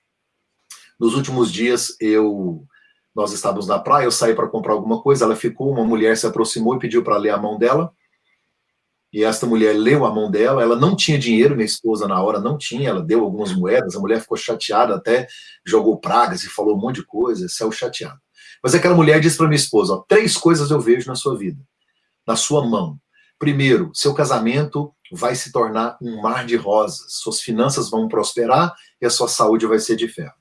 Nos últimos dias, eu nós estávamos na praia, eu saí para comprar alguma coisa, ela ficou, uma mulher se aproximou e pediu para ler a mão dela, e esta mulher leu a mão dela, ela não tinha dinheiro, minha esposa na hora não tinha, ela deu algumas moedas, a mulher ficou chateada, até jogou pragas e falou um monte de coisa, saiu chateada. Mas aquela mulher disse para minha esposa, ó, três coisas eu vejo na sua vida, na sua mão. Primeiro, seu casamento vai se tornar um mar de rosas, suas finanças vão prosperar e a sua saúde vai ser de ferro.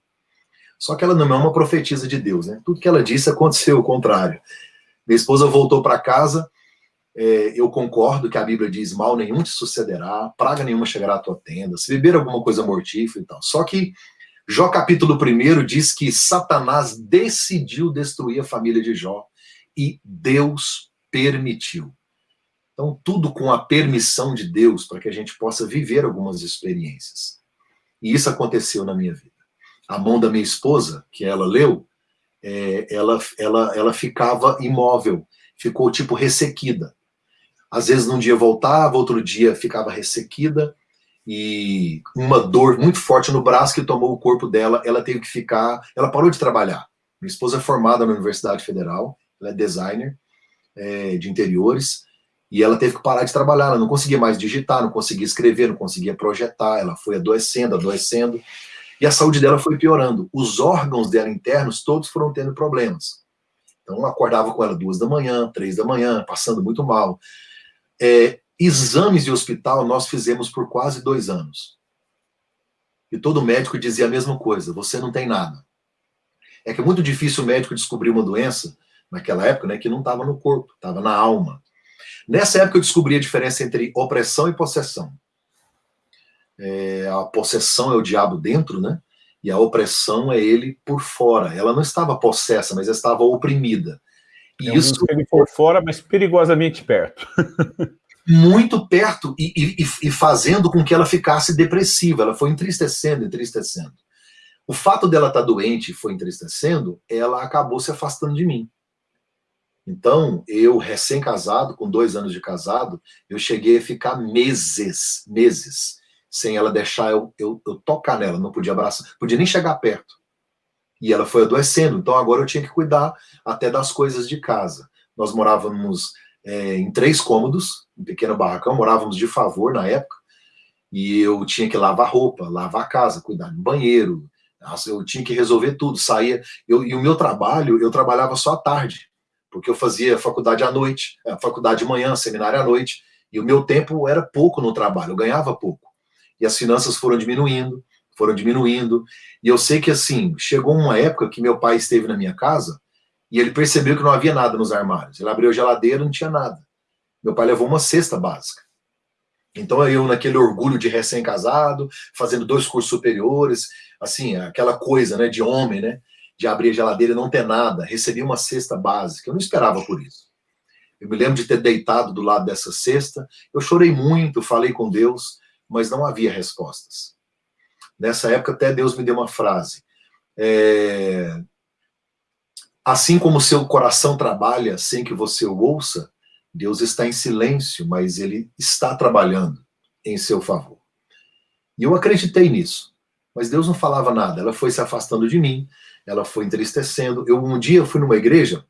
Só que ela não é uma profetisa de Deus, né? Tudo que ela disse aconteceu o contrário. Minha esposa voltou para casa, é, eu concordo que a Bíblia diz, mal nenhum te sucederá, praga nenhuma chegará à tua tenda, se beber alguma coisa mortífera e tal. Só que Jó capítulo 1 diz que Satanás decidiu destruir a família de Jó e Deus permitiu. Então, tudo com a permissão de Deus para que a gente possa viver algumas experiências. E isso aconteceu na minha vida. A mão da minha esposa, que ela leu, é, ela, ela, ela ficava imóvel, ficou tipo ressequida. Às vezes, num dia voltava, outro dia ficava ressequida, e uma dor muito forte no braço que tomou o corpo dela, ela teve que ficar, ela parou de trabalhar. Minha esposa é formada na Universidade Federal, ela é designer é, de interiores, e ela teve que parar de trabalhar, ela não conseguia mais digitar, não conseguia escrever, não conseguia projetar, ela foi adoecendo, adoecendo, e a saúde dela foi piorando. Os órgãos dela internos, todos foram tendo problemas. Então, acordava com ela duas da manhã, três da manhã, passando muito mal. É, exames de hospital nós fizemos por quase dois anos. E todo médico dizia a mesma coisa, você não tem nada. É que é muito difícil o médico descobrir uma doença, naquela época, né, que não estava no corpo, estava na alma. Nessa época eu descobri a diferença entre opressão e possessão. É, a possessão é o diabo dentro, né? E a opressão é ele por fora. Ela não estava possessa, mas estava oprimida. E é isso ele por fora, mas perigosamente perto. <laughs> muito perto e, e, e, fazendo com que ela ficasse depressiva. Ela foi entristecendo, entristecendo. O fato dela estar doente e foi entristecendo, ela acabou se afastando de mim. Então, eu, recém-casado, com dois anos de casado, eu cheguei a ficar meses, meses, sem ela deixar eu, eu, eu tocar nela, não podia abraçar, podia nem chegar perto. E ela foi adoecendo, então agora eu tinha que cuidar até das coisas de casa. Nós morávamos é, em três cômodos, um pequeno barracão, morávamos de favor na época, e eu tinha que lavar roupa, lavar a casa, cuidar do banheiro, eu tinha que resolver tudo, saía, eu, e o meu trabalho, eu trabalhava só à tarde, porque eu fazia faculdade à noite, é, faculdade de manhã, seminário à noite, e o meu tempo era pouco no trabalho, eu ganhava pouco. E as finanças foram diminuindo, foram diminuindo, e eu sei que assim, chegou uma época que meu pai esteve na minha casa, e ele percebeu que não havia nada nos armários. Ele abriu a geladeira, não tinha nada. Meu pai levou uma cesta básica. Então eu, naquele orgulho de recém-casado, fazendo dois cursos superiores, assim, aquela coisa, né, de homem, né? De abrir a geladeira e não ter nada, recebi uma cesta básica, eu não esperava por isso. Eu me lembro de ter deitado do lado dessa cesta, eu chorei muito, falei com Deus, mas não havia respostas. Nessa época até Deus me deu uma frase, é... assim como seu coração trabalha sem que você o ouça, Deus está em silêncio, mas ele está trabalhando em seu favor. E eu acreditei nisso, mas Deus não falava nada, ela foi se afastando de mim, ela foi entristecendo. Eu um dia eu fui numa igreja,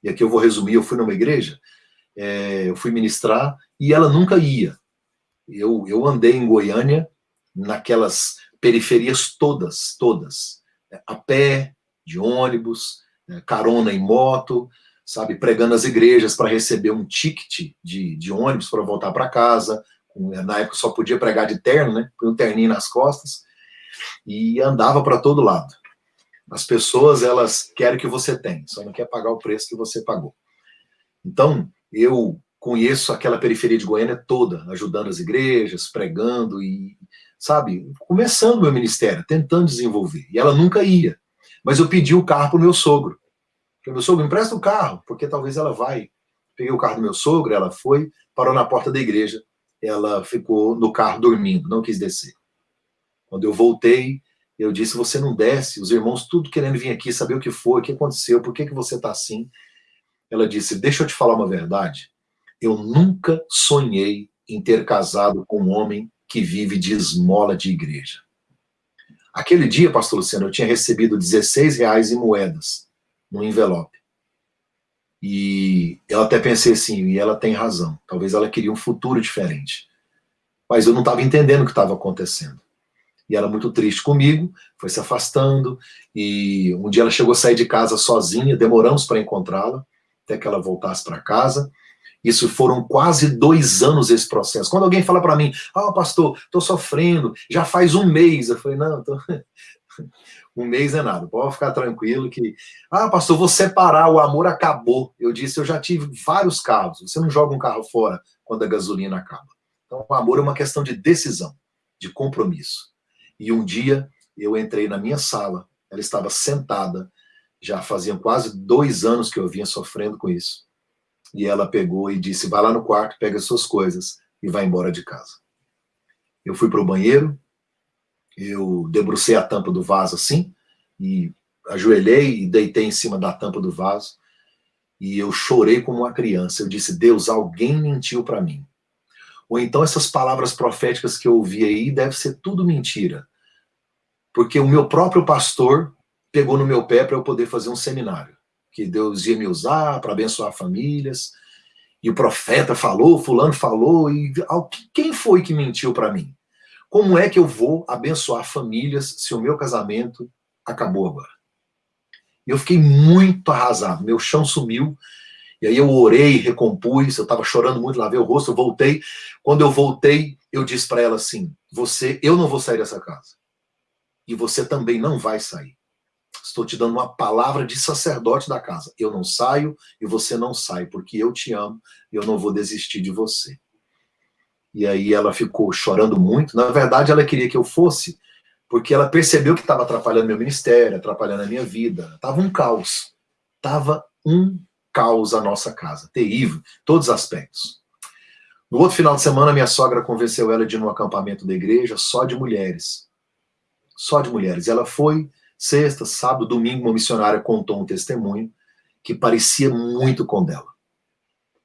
e aqui eu vou resumir, eu fui numa igreja, é, eu fui ministrar, e ela nunca ia. Eu, eu andei em Goiânia, naquelas periferias todas, todas, é, a pé, de ônibus, é, carona em moto, sabe, pregando as igrejas para receber um ticket de, de ônibus para voltar para casa, na época só podia pregar de terno, né, um terninho nas costas, e andava para todo lado. As pessoas, elas querem que você tenha, só não quer pagar o preço que você pagou. Então, eu conheço aquela periferia de Goiânia toda, ajudando as igrejas, pregando e, sabe, começando meu ministério, tentando desenvolver. E ela nunca ia. Mas eu pedi o carro para o meu sogro. Meu sogro, empresta o carro, porque talvez ela vai. Peguei o carro do meu sogro, ela foi, parou na porta da igreja. ela ficou no carro dormindo, não quis descer. Quando eu voltei, eu disse, você não desce, os irmãos tudo querendo vir aqui, saber o que foi, o que aconteceu, por que, que você está assim. Ela disse, deixa eu te falar uma verdade, eu nunca sonhei em ter casado com um homem que vive de esmola de igreja. Aquele dia, pastor Luciano, eu tinha recebido 16 reais em moedas, no envelope. E eu até pensei assim, e ela tem razão, talvez ela queria um futuro diferente. Mas eu não estava entendendo o que estava acontecendo. E ela muito triste comigo, foi se afastando, e um dia ela chegou a sair de casa sozinha, demoramos para encontrá-la, até que ela voltasse para casa, isso foram quase dois anos esse processo. Quando alguém fala para mim, ah, oh, pastor, estou sofrendo, já faz um mês. Eu falei, não, tô... <laughs> um mês é nada, pode ficar tranquilo que... Ah, pastor, vou separar, o amor acabou. Eu disse, eu já tive vários carros. Você não joga um carro fora quando a gasolina acaba. Então, o amor é uma questão de decisão, de compromisso. E um dia, eu entrei na minha sala, ela estava sentada, já faziam quase dois anos que eu vinha sofrendo com isso e ela pegou e disse, vai lá no quarto, pega as suas coisas e vai embora de casa. Eu fui para o banheiro, eu debrucei a tampa do vaso assim, e ajoelhei e deitei em cima da tampa do vaso, e eu chorei como uma criança. Eu disse, Deus, alguém mentiu para mim. Ou então essas palavras proféticas que eu ouvi aí, deve ser tudo mentira. Porque o meu próprio pastor pegou no meu pé para eu poder fazer um seminário que Deus ia me usar para abençoar famílias, e o profeta falou, fulano falou, e quem foi que mentiu para mim? Como é que eu vou abençoar famílias se o meu casamento acabou agora? E eu fiquei muito arrasado, meu chão sumiu, e aí eu orei, recompus, eu estava chorando muito, lavei o rosto, eu voltei. Quando eu voltei, eu disse para ela assim, você, eu não vou sair dessa casa. E você também não vai sair. Estou te dando uma palavra de sacerdote da casa. Eu não saio e você não sai, porque eu te amo e eu não vou desistir de você. E aí ela ficou chorando muito. Na verdade, ela queria que eu fosse, porque ela percebeu que estava atrapalhando meu ministério, atrapalhando a minha vida. Estava um caos. Estava um caos a nossa casa. Terrível, todos os aspectos. No outro final de semana, minha sogra convenceu ela de ir num acampamento da igreja só de mulheres. Só de mulheres. Ela foi Sexta, sábado, domingo, uma missionária contou um testemunho que parecia muito com dela.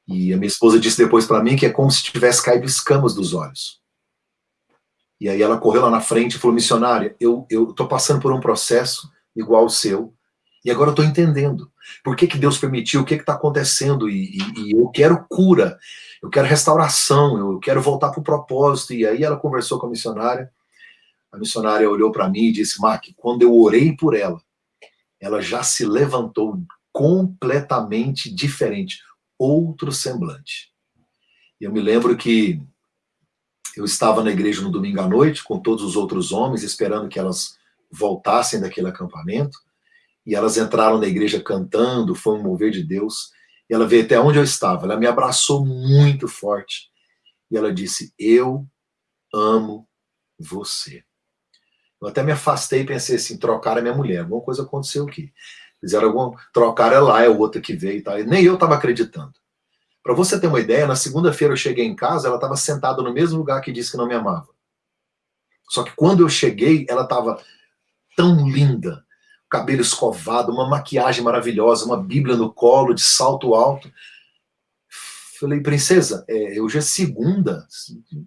E a minha esposa disse depois para mim que é como se tivesse caído escamas dos olhos. E aí ela correu lá na frente e falou, missionária, eu estou passando por um processo igual ao seu, e agora eu estou entendendo. Por que, que Deus permitiu, o que está acontecendo, e, e, e, eu quero cura, eu quero restauração, eu quero voltar para o propósito. E aí ela conversou com a missionária, a missionária olhou para mim e disse, Mark, quando eu orei por ela, ela já se levantou completamente diferente, outro semblante. Eu me lembro que eu estava na igreja no domingo à noite com todos os outros homens, esperando que elas voltassem daquele acampamento, e elas entraram na igreja cantando, foi um mover de Deus, e ela veio até onde eu estava, ela me abraçou muito forte, e ela disse, eu amo você. Eu até me afastei e pensei assim, trocaram a minha mulher, alguma coisa aconteceu aqui. Fizeram alguma... Trocaram lá, é outra que veio e tal. E nem eu estava acreditando. Para você ter uma ideia, na segunda-feira eu cheguei em casa, ela estava sentada no mesmo lugar que disse que não me amava. Só que quando eu cheguei, ela estava tão linda, cabelo escovado, uma maquiagem maravilhosa, uma bíblia no colo, de salto alto. Falei, princesa, é, hoje é segunda,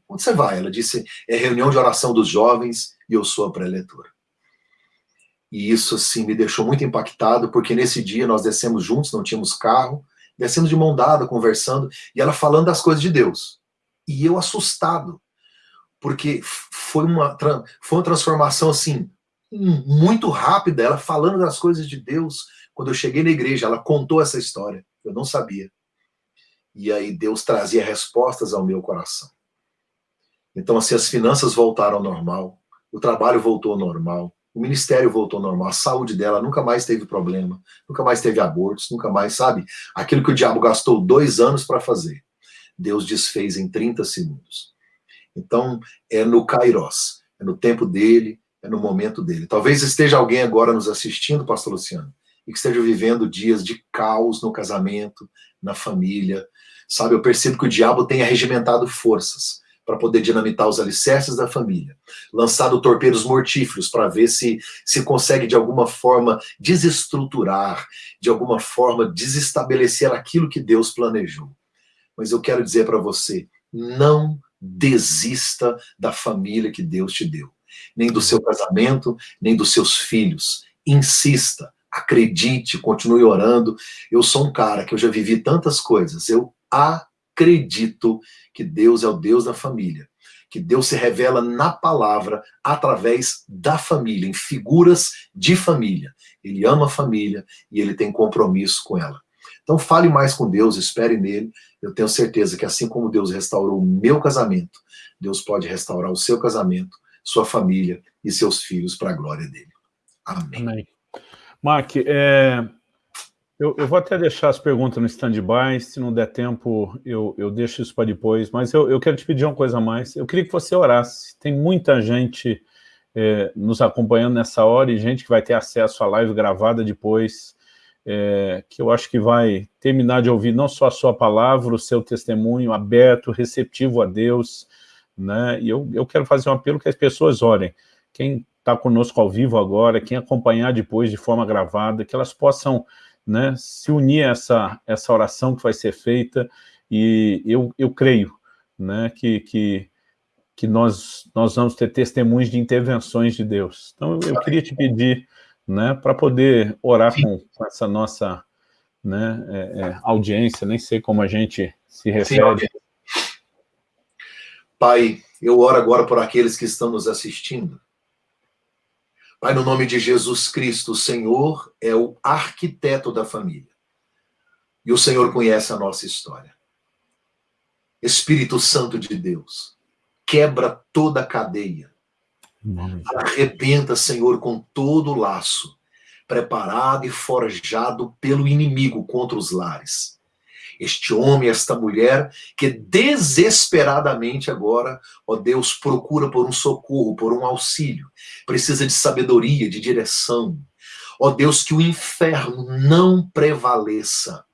onde você vai? Ela disse, é reunião de oração dos jovens e eu sou a preletora. E isso, assim, me deixou muito impactado, porque nesse dia nós descemos juntos, não tínhamos carro, descemos de mão dada, conversando, e ela falando das coisas de Deus. E eu assustado, porque foi uma, foi uma transformação, assim, muito rápida, ela falando das coisas de Deus. Quando eu cheguei na igreja, ela contou essa história, eu não sabia. E aí Deus trazia respostas ao meu coração. Então, assim, as finanças voltaram ao normal, o trabalho voltou ao normal, o ministério voltou ao normal, a saúde dela nunca mais teve problema, nunca mais teve abortos, nunca mais, sabe? Aquilo que o diabo gastou dois anos para fazer, Deus desfez em 30 segundos. Então, é no Kairos, é no tempo dele, no momento dele. Talvez esteja alguém agora nos assistindo, pastor Luciano, e que esteja vivendo dias de caos no casamento, na família. Sabe, eu percebo que o diabo tem arregimentado forças para poder dinamitar os alicerces da família, lançado torpedos mortíferos para ver se se consegue de alguma forma desestruturar, de alguma forma desestabelecer aquilo que Deus planejou. Mas eu quero dizer para você, não desista da família que Deus te deu, nem do seu casamento, nem dos seus filhos. Insista, acredite, continue orando. Eu sou um cara que eu já vivi tantas coisas. Eu acredito que Deus é o Deus da família, que Deus se revela na palavra através da família, em figuras de família. Ele ama a família e ele tem compromisso com ela. Então fale mais com Deus, espere nele. Eu tenho certeza que assim como Deus restaurou o meu casamento, Deus pode restaurar o seu casamento, sua família e seus filhos para a glória dele. Amém. Amém. Mark, é, eu, eu, vou até deixar as perguntas no stand-by, se não der tempo, eu, eu deixo isso para depois, mas eu, eu, quero te pedir uma coisa a mais. Eu queria que você orasse. Tem muita gente é, nos acompanhando nessa hora e gente que vai ter acesso à live gravada depois, é, que eu acho que vai terminar de ouvir não só a sua palavra, o seu testemunho aberto, receptivo a Deus, né? E eu, eu quero fazer um apelo que as pessoas orem. Quem está conosco ao vivo agora, quem acompanhar depois de forma gravada, que elas possam né, se unir a essa, essa oração que vai ser feita, e eu, eu creio né, que, que, que nós, nós vamos ter testemunhos de intervenções de Deus. Então, eu queria te pedir né, para poder orar com, com, essa nossa né, é, é, audiência, nem sei como a gente se refere. Sim, Pai, eu oro agora por aqueles que estão nos assistindo, Pai, no nome de Jesus Cristo, o Senhor é o arquiteto da família. E o Senhor conhece a nossa história. Espírito Santo de Deus, quebra toda a cadeia. Arrebenta, Senhor, com todo o laço, preparado e forjado pelo inimigo contra os lares este homem, esta mulher, que desesperadamente agora, ó Deus, procura por um socorro, por um auxílio, precisa de sabedoria, de direção. Ó Deus, que o inferno não prevaleça,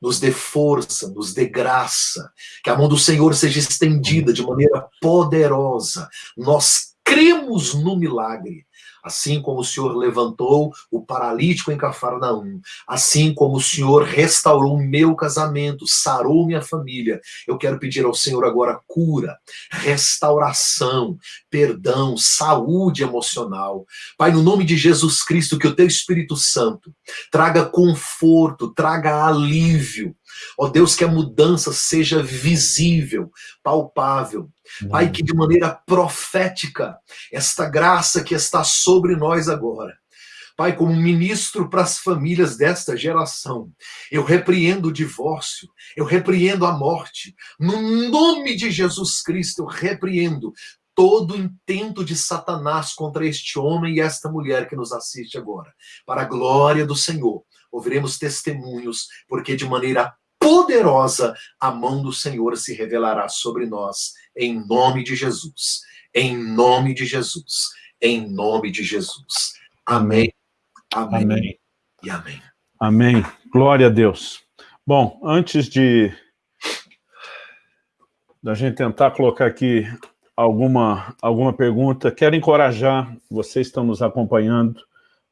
nos dê força, nos dê graça, que a mão do Senhor seja estendida de maneira poderosa. Nós cremos no milagre assim como o Senhor levantou o paralítico em Cafarnaum, assim como o Senhor restaurou o meu casamento, sarou minha família, eu quero pedir ao Senhor agora cura, restauração, perdão, saúde emocional. Pai, no nome de Jesus Cristo, que o teu Espírito Santo traga conforto, traga alívio, Ó Deus, que a mudança seja visível, palpável. Pai, que de maneira profética, esta graça que está sobre nós agora, Pai, como ministro para as famílias desta geração, eu repreendo o divórcio, eu repreendo a morte. No nome de Jesus Cristo, eu repreendo todo intento de Satanás contra este homem e esta mulher que nos assiste agora. Para a glória do Senhor, ouviremos testemunhos, porque de maneira poderosa, a mão do Senhor se revelará sobre nós, em nome de Jesus. Em nome de Jesus. Em nome de Jesus. Amém. Amém. amém. E amém. Amém. Glória a Deus. Bom, antes de da gente tentar colocar aqui alguma, alguma pergunta, quero encorajar, vocês estão nos acompanhando,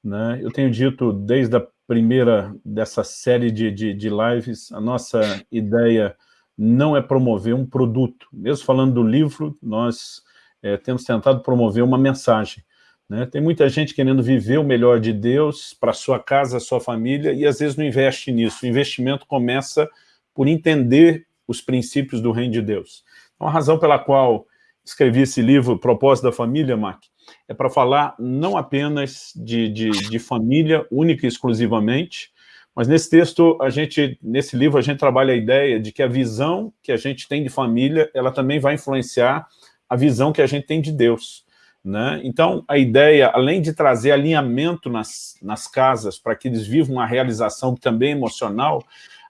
né? Eu tenho dito desde a primeira dessa série de, de, de lives, a nossa ideia não é promover um produto. Mesmo falando do livro, nós é, temos tentado promover uma mensagem. Né? Tem muita gente querendo viver o melhor de Deus para sua casa, sua família, e às vezes não investe nisso. O investimento começa por entender os princípios do reino de Deus. Então, a razão pela qual escrevi esse livro, Propósito da Família, Mark, é para falar não apenas de, de, de, família, única e exclusivamente, mas nesse texto, a gente, nesse livro, a gente trabalha a ideia de que a visão que a gente tem de família, ela também vai influenciar a visão que a gente tem de Deus. Né? Então, a ideia, além de trazer alinhamento nas, nas casas para que eles vivam uma realização também emocional,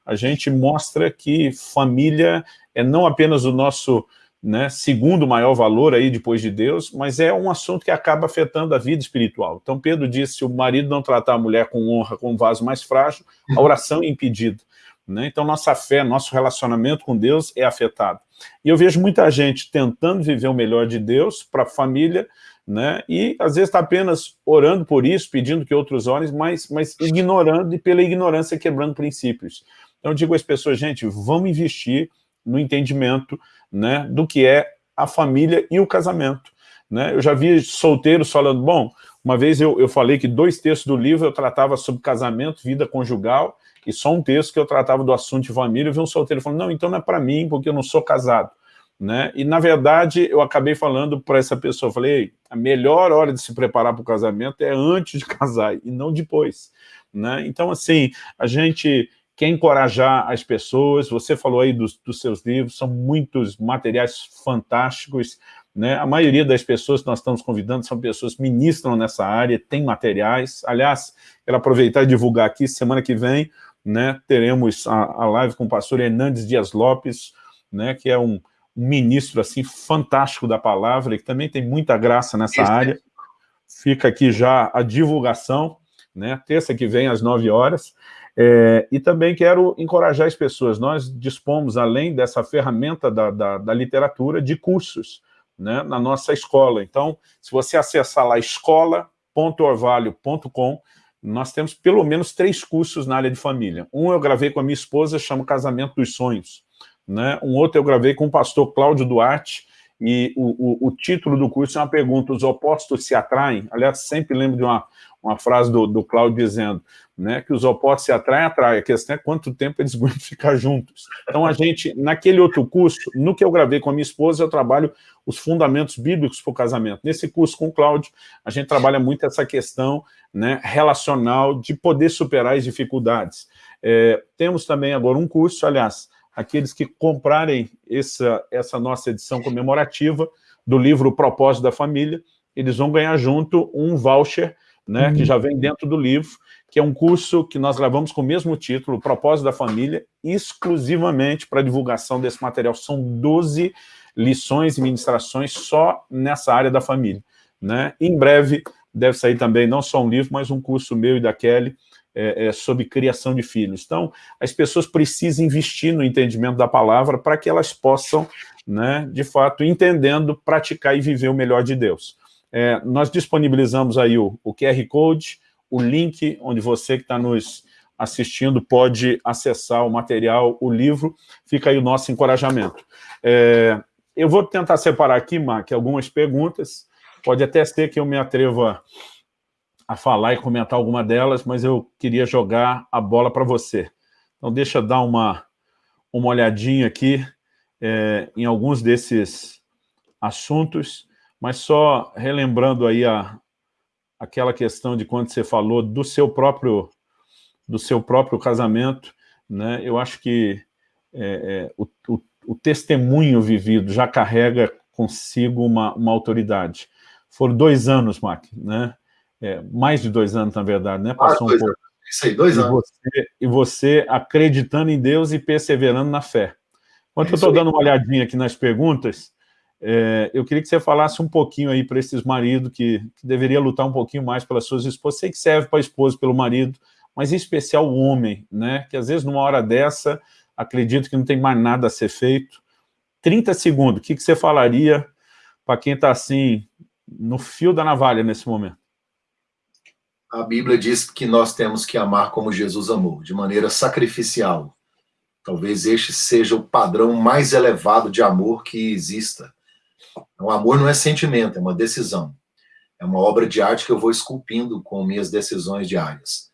a gente mostra que família é não apenas o nosso né, segundo maior valor aí depois de Deus, mas é um assunto que acaba afetando a vida espiritual. Então Pedro disse, se o marido não tratar a mulher com honra, com um vaso mais frágil, a oração é impedida. Né? Então nossa fé, nosso relacionamento com Deus é afetado. E eu vejo muita gente tentando viver o melhor de Deus para a família, né? e às vezes está apenas orando por isso, pedindo que outros orem, mas, mas ignorando e pela ignorância quebrando princípios. Então eu digo às pessoas, gente, vamos investir no entendimento né, do que é a família e o casamento. Né? Eu já vi solteiros falando, bom, uma vez eu, eu falei que dois textos do livro eu tratava sobre casamento, vida conjugal, e só um texto que eu tratava do assunto de família, eu vi um solteiro falando, não, então não é para mim, porque eu não sou casado. Né? E, na verdade, eu acabei falando para essa pessoa, falei, a melhor hora de se preparar para o casamento é antes de <laughs> casar, e não depois. Né? Então, assim, a gente quer encorajar as pessoas, você falou aí dos, dos seus livros, são muitos materiais fantásticos, né? A maioria das pessoas que nós estamos convidando são pessoas que ministram nessa área, têm materiais. Aliás, quero aproveitar e divulgar aqui, semana que vem, né, teremos a, a live com o pastor Hernandes Dias Lopes, né, que é um, um, ministro assim fantástico da palavra, e que também tem muita graça nessa Isso. área. Fica aqui já a divulgação, né, terça que vem às 9 horas. É, e também quero encorajar as pessoas. Nós dispomos, além dessa ferramenta da, da, da literatura, de cursos né, na nossa escola. Então, se você acessar lá escola.orvalho.com, nós temos pelo menos três cursos na área de família. Um eu gravei com a minha esposa, chama Casamento dos Sonhos. Né? Um outro eu gravei com o pastor Cláudio Duarte, e o, o, o, título do curso é uma pergunta, os opostos se atraem? Aliás, sempre lembro de uma, uma frase do, do Cláudio dizendo né, que os opostos se atraem, atraem, a questão é quanto tempo eles <laughs> vão ficar juntos. Então, a gente, naquele outro curso, no que eu gravei com a minha esposa, eu trabalho os fundamentos bíblicos para o casamento. Nesse curso com o Cláudio, a gente trabalha muito essa questão né, relacional de poder superar as dificuldades. É, temos também agora um curso, aliás, aqueles que comprarem essa, essa nossa edição comemorativa do livro Propósito da Família, eles vão ganhar junto um voucher, né, uhum. que já vem dentro do livro, que é um curso que nós gravamos com o mesmo título, Propósito da Família, exclusivamente para divulgação desse material. São 12 lições e ministrações só nessa área da família. Né? Em breve deve sair também não só um livro, mas um curso meu e da Kelly, é, é, sobre criação de filhos. Então, as pessoas precisam investir no entendimento da palavra para que elas possam, né, de fato, entendendo, praticar e viver o melhor de Deus. É, nós disponibilizamos aí o, o QR Code, o link onde você que está nos assistindo pode acessar o material, o livro, fica aí o nosso encorajamento. É, eu vou tentar separar aqui, Mark, algumas perguntas, pode até ser que eu me atreva a falar e comentar alguma delas, mas eu queria jogar a bola para você. Então deixa eu dar uma, uma olhadinha aqui é, em alguns desses assuntos, mas só relembrando aí a, aquela questão de quando você falou do seu próprio, do seu próprio casamento, né? eu acho que é, é, o, o, o, testemunho vivido já carrega consigo uma, uma autoridade. Foram dois anos, Mac, né? É, mais de dois anos, na verdade, né? Passou ah, um pouco. Isso aí, dois e anos. Você, e você acreditando em Deus e perseverando na fé. Enquanto é eu estou dando uma olhadinha aqui nas perguntas, é, eu queria que você falasse um pouquinho aí para esses maridos que, que deveria lutar um pouquinho mais pelas suas esposas. Sei que serve para a esposa pelo marido, mas em especial o homem, né? Que às vezes numa hora dessa, acredito que não tem mais nada a ser feito. 30 segundos, o que, que você falaria para quem está assim, no fio da navalha nesse momento? A Bíblia diz que nós temos que amar como Jesus amou, de maneira sacrificial. Talvez este seja o padrão mais elevado de amor que exista. O amor não é sentimento, é uma decisão. É uma obra de arte que eu vou esculpindo com minhas decisões diárias.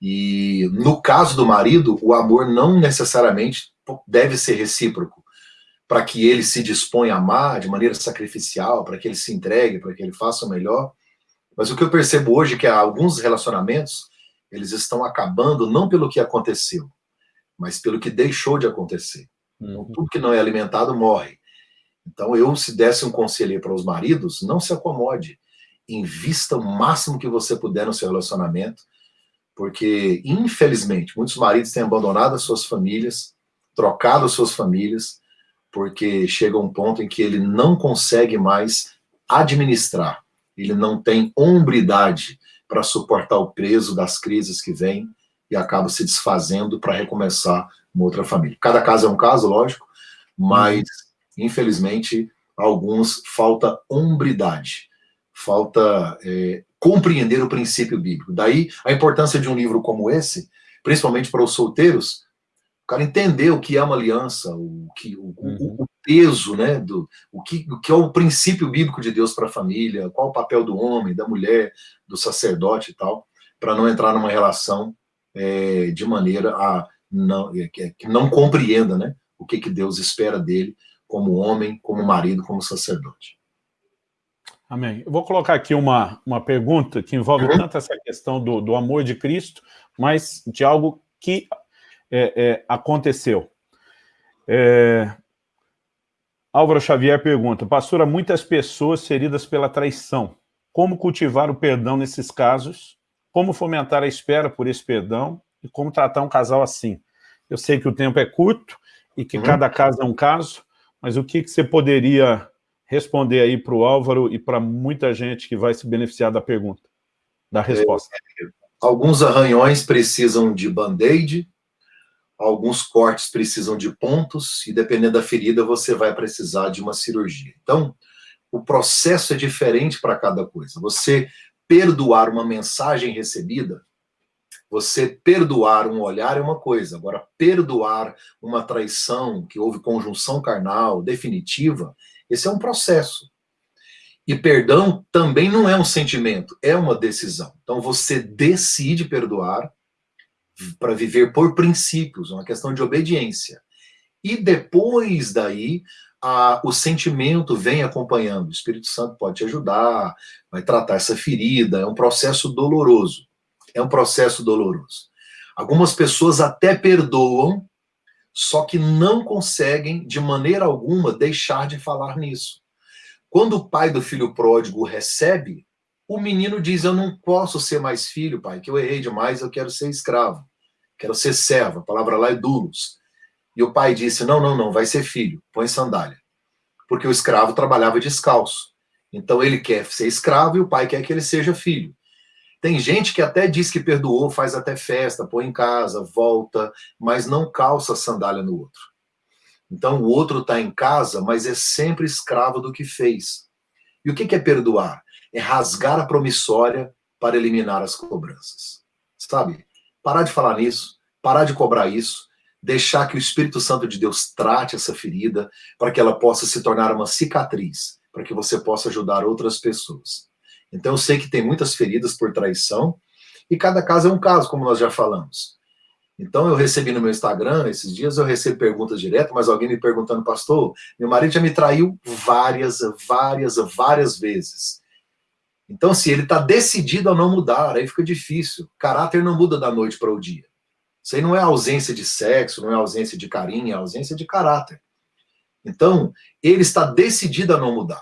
E no caso do marido, o amor não necessariamente deve ser recíproco, para que ele se disponha a amar de maneira sacrificial, para que ele se entregue, para que ele faça o melhor. Mas o que eu percebo hoje é que alguns relacionamentos, eles estão acabando não pelo que aconteceu, mas pelo que deixou de acontecer. Então, uhum. tudo que não é alimentado morre. Então, eu, se desse um conselho para os maridos, não se acomode. Invista o máximo que você puder no seu relacionamento, porque, infelizmente, muitos maridos têm abandonado as suas famílias, trocado as suas famílias, porque chega um ponto em que ele não consegue mais administrar, ele não tem hombridade para suportar o peso das crises que vêm e acaba se desfazendo para recomeçar uma outra família. Cada caso é um caso, lógico, mas infelizmente, alguns falta hombridade, falta é, compreender o princípio bíblico. Daí a importância de um livro como esse, principalmente para os solteiros, o cara entender o que é uma aliança, o, que, o, uhum. o peso, né, do, o, que, o que é o princípio bíblico de Deus para a família, qual o papel do homem, da mulher, do sacerdote e tal, para não entrar numa relação é, de maneira a não, é, que, que não compreenda, né, o que, que Deus espera dele como homem, como marido, como sacerdote. Amém. Eu vou colocar aqui uma, uma pergunta que envolve uhum. tanto essa questão do, do amor de Cristo, mas de algo que é, é, aconteceu. É, Álvaro Xavier pergunta, pastora, muitas pessoas feridas pela traição. Como cultivar o perdão nesses casos? Como fomentar a espera por esse perdão? E como tratar um casal assim? Eu sei que o tempo é curto e que uhum. cada caso é um caso, mas o que, que você poderia responder aí para o Álvaro e para muita gente que vai se beneficiar da pergunta, da resposta. É, alguns arranhões precisam de band-aid, alguns cortes precisam de pontos, e dependendo da ferida, você vai precisar de uma cirurgia. Então, o processo é diferente para cada coisa. Você perdoar uma mensagem recebida, você perdoar um olhar é uma coisa, agora perdoar uma traição, que houve conjunção carnal definitiva, esse é um processo. E perdão também não é um sentimento, é uma decisão. Então você decide perdoar para viver por princípios, uma questão de obediência. E depois daí, a, o sentimento vem acompanhando. O Espírito Santo pode te ajudar, vai tratar essa ferida. É um processo doloroso. É um processo doloroso. Algumas pessoas até perdoam, só que não conseguem, de maneira alguma, deixar de falar nisso. Quando o pai do filho pródigo recebe, o menino diz, eu não posso ser mais filho, pai, que eu errei demais, eu quero ser escravo, quero ser servo, a palavra lá é dulos. E o pai disse, não, não, não, vai ser filho, põe sandália. Porque o escravo trabalhava descalço. Então ele quer ser escravo e o pai quer que ele seja filho. Tem gente que até diz que perdoou, faz até festa, põe em casa, volta, mas não calça sandália no outro. Então o outro está em casa, mas é sempre escravo do que fez. E o que é perdoar? É rasgar a promissória para eliminar as cobranças. Sabe? Parar de falar nisso, parar de cobrar isso, deixar que o Espírito Santo de Deus trate essa ferida para que ela possa se tornar uma cicatriz, para que você possa ajudar outras pessoas. Então eu sei que tem muitas feridas por traição, e cada caso é um caso, como nós já falamos. Então eu recebi no meu Instagram, esses dias eu recebo perguntas direto, mas alguém me perguntando, pastor, meu marido já me traiu várias, várias, várias vezes. Então, se ele está decidido a não mudar, aí fica difícil. Caráter não muda da noite para o dia. Isso aí não é ausência de sexo, não é ausência de carinho, é ausência de caráter. Então, ele está decidido a não mudar.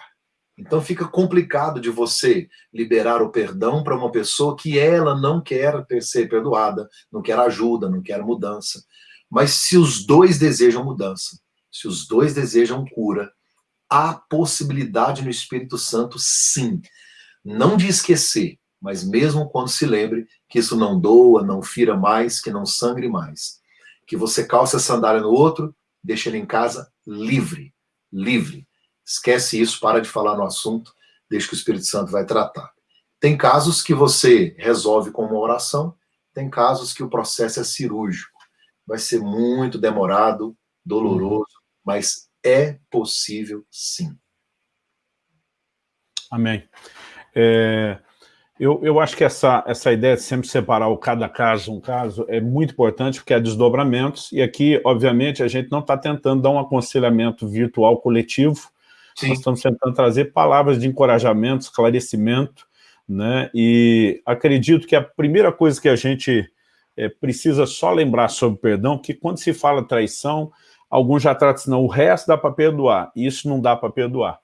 Então fica complicado de você liberar o perdão para uma pessoa que ela não quer ser perdoada, não quer ajuda, não quer mudança. Mas se os dois desejam mudança, se os dois desejam cura, há possibilidade no Espírito Santo, sim. Não de esquecer, mas mesmo quando se lembre que isso não doa, não fira mais, que não sangre mais. Que você calce a sandália no outro, deixa ele em casa livre, livre Esquece isso, para de falar no assunto, deixa que o Espírito Santo vai tratar. Tem casos que você resolve com uma oração, tem casos que o processo é cirúrgico. Vai ser muito demorado, doloroso, mas é possível sim. Amém. É, eu, eu acho que essa, essa ideia de sempre separar o cada caso um caso é muito importante, porque há desdobramentos, e aqui, obviamente, a gente não está tentando dar um aconselhamento virtual coletivo, Sim. Nós estamos tentando trazer palavras de encorajamento, esclarecimento, né? E acredito que a primeira coisa que a gente é, precisa só lembrar sobre perdão, que quando se fala traição, alguns já tratam assim, não, o resto dá para perdoar, isso não dá para perdoar.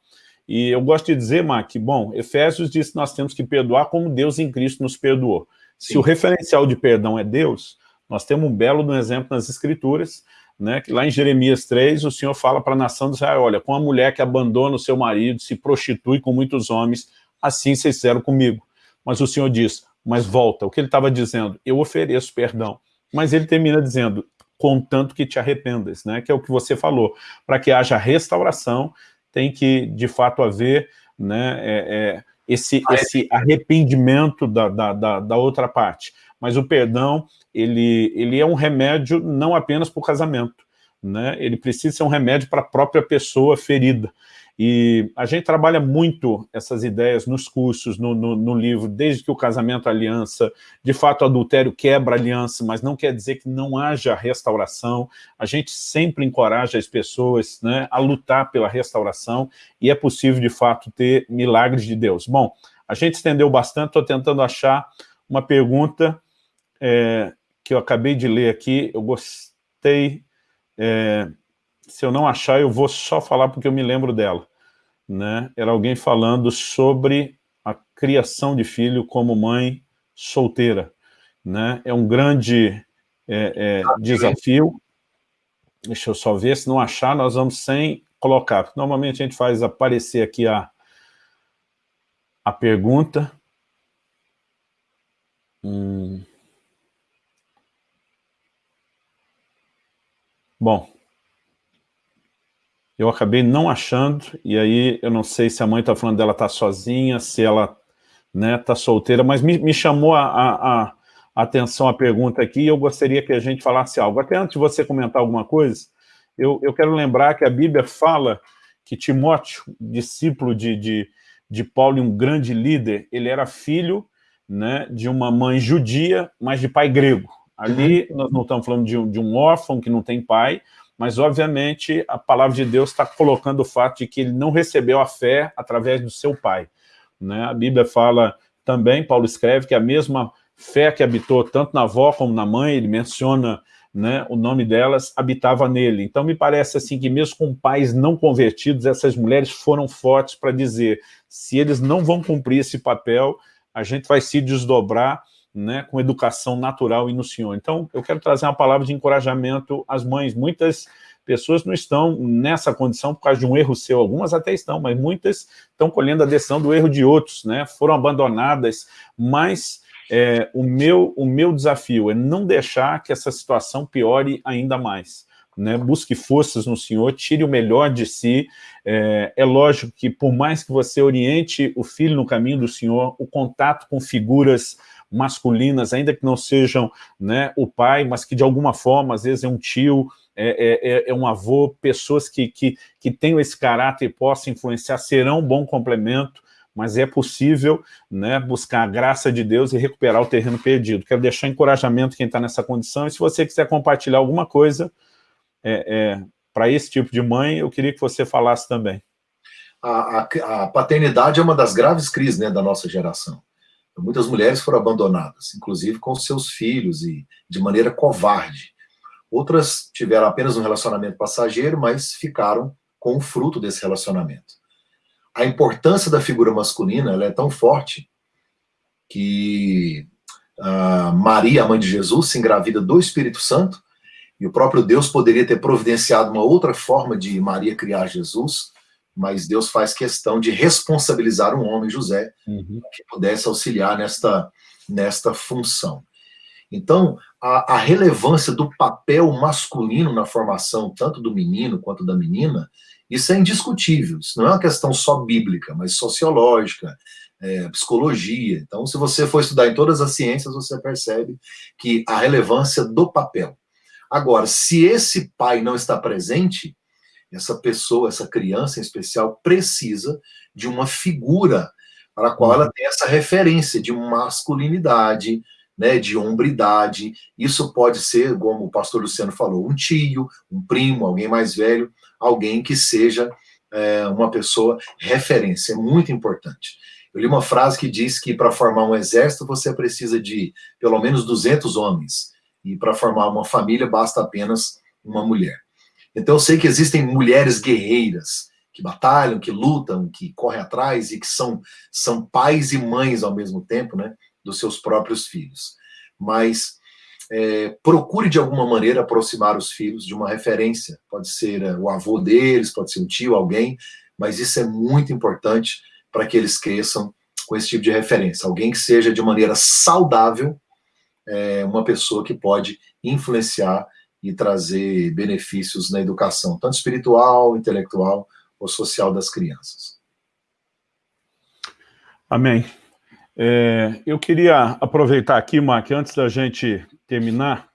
E eu gosto de dizer, Mark, bom, Efésios diz que nós temos que perdoar como Deus em Cristo nos perdoou. Sim. Se o referencial de perdão é Deus, nós temos um belo um exemplo nas Escrituras, né, que lá em Jeremias 3, o Senhor fala para a nação de Israel, olha, com a mulher que abandona o seu marido, se prostitui com muitos homens, assim vocês fizeram comigo. Mas o Senhor diz, mas volta, o que ele estava dizendo? Eu ofereço perdão. Mas ele termina dizendo, contanto que te arrependas, né? que é o que você falou. Para que haja restauração, tem que, de fato, haver né, é, é, esse, esse arrependimento da, da, da, da, outra parte. Mas o perdão, ele, ele é um remédio não apenas para o casamento, né? ele precisa ser um remédio para a própria pessoa ferida. E a gente trabalha muito essas ideias nos cursos, no, no, no, livro, desde que o casamento aliança, de fato o adultério quebra aliança, mas não quer dizer que não haja restauração. A gente sempre encoraja as pessoas né, a lutar pela restauração e é possível, de fato, ter milagres de Deus. Bom, a gente estendeu bastante, estou tentando achar uma pergunta é, que eu acabei de ler aqui, eu gostei... É, se eu não achar, eu vou só falar porque eu me lembro dela né, era alguém falando sobre a criação de filho como mãe solteira. Né? É um grande é, é, desafio. Deixa eu só ver, se não achar, nós vamos sem colocar. Normalmente a gente faz aparecer aqui a, a pergunta. Hum. Bom, eu acabei não achando, e aí eu não sei se a mãe está falando dela está sozinha, se ela né, tá solteira, mas me, me chamou a, a, a, atenção a pergunta aqui, e eu gostaria que a gente falasse algo. Até antes de você comentar alguma coisa, eu, eu quero lembrar que a Bíblia fala que Timóteo, discípulo de, de, de Paulo e um grande líder, ele era filho né, de uma mãe judia, mas de pai grego. Ali nós não estamos falando de um, de um órfão que não tem pai, mas obviamente a palavra de Deus está colocando o fato de que ele não recebeu a fé através do seu pai. Né? A Bíblia fala também, Paulo escreve, que a mesma fé que habitou tanto na avó como na mãe, ele menciona né, o nome delas, habitava nele. Então me parece assim que mesmo com pais não convertidos, essas mulheres foram fortes para dizer, se eles não vão cumprir esse papel, a gente vai se desdobrar né, com educação natural e no Senhor. Então, eu quero trazer uma palavra de encorajamento às mães. Muitas pessoas não estão nessa condição por causa de um erro seu, algumas até estão, mas muitas estão colhendo a decisão do erro de outros, né, foram abandonadas, mas é, o, meu, o meu desafio é não deixar que essa situação piore ainda mais. Né, busque forças no Senhor, tire o melhor de si. É, é, lógico que por mais que você oriente o filho no caminho do Senhor, o contato com figuras masculinas, ainda que não sejam né, o pai, mas que de alguma forma, às vezes é um tio, é, é, é, é um avô, pessoas que, que, que tenham esse caráter e possam influenciar, serão um bom complemento, mas é possível né, buscar a graça de Deus e recuperar o terreno perdido. Quero deixar encorajamento quem está nessa condição, e se você quiser compartilhar alguma coisa é, é, para esse tipo de mãe, eu queria que você falasse também. A, a, a paternidade é uma das graves crises né, da nossa geração. Muitas mulheres foram abandonadas, inclusive com seus filhos e de maneira covarde. Outras tiveram apenas um relacionamento passageiro, mas ficaram com o fruto desse relacionamento. A importância da figura masculina ela é tão forte que Maria, a mãe de Jesus, se engravida do Espírito Santo, e o próprio Deus poderia ter providenciado uma outra forma de Maria criar Jesus, mas Deus faz questão de responsabilizar um homem, José, uhum. que pudesse auxiliar nesta, nesta função. Então, a, a, relevância do papel masculino na formação, tanto do menino quanto da menina, isso é indiscutível. Isso não é uma questão só bíblica, mas sociológica, é, psicologia. Então, se você for estudar em todas as ciências, você percebe que a relevância do papel. Agora, se esse pai não está presente, essa pessoa, essa criança em especial, precisa de uma figura para a qual ela uhum. tem essa referência de masculinidade, né, de hombridade. Isso pode ser, como o pastor Luciano falou, um tio, um primo, alguém mais velho, alguém que seja é, uma pessoa referência. É muito importante. Eu li uma frase que diz que para formar um exército você precisa de pelo menos 200 homens. E para formar uma família basta apenas uma mulher. Então eu sei que existem mulheres guerreiras que batalham, que lutam, que correm atrás e que são, são pais e mães ao mesmo tempo, né, dos seus próprios filhos. Mas é, procure de alguma maneira aproximar os filhos de uma referência. Pode ser é, o avô deles, pode ser um tio, alguém, mas isso é muito importante para que eles cresçam com esse tipo de referência. Alguém que seja de maneira saudável, é, uma pessoa que pode influenciar e trazer benefícios na educação, tanto espiritual, intelectual ou social das crianças. Amém. É, eu queria aproveitar aqui, Mark, antes da gente terminar,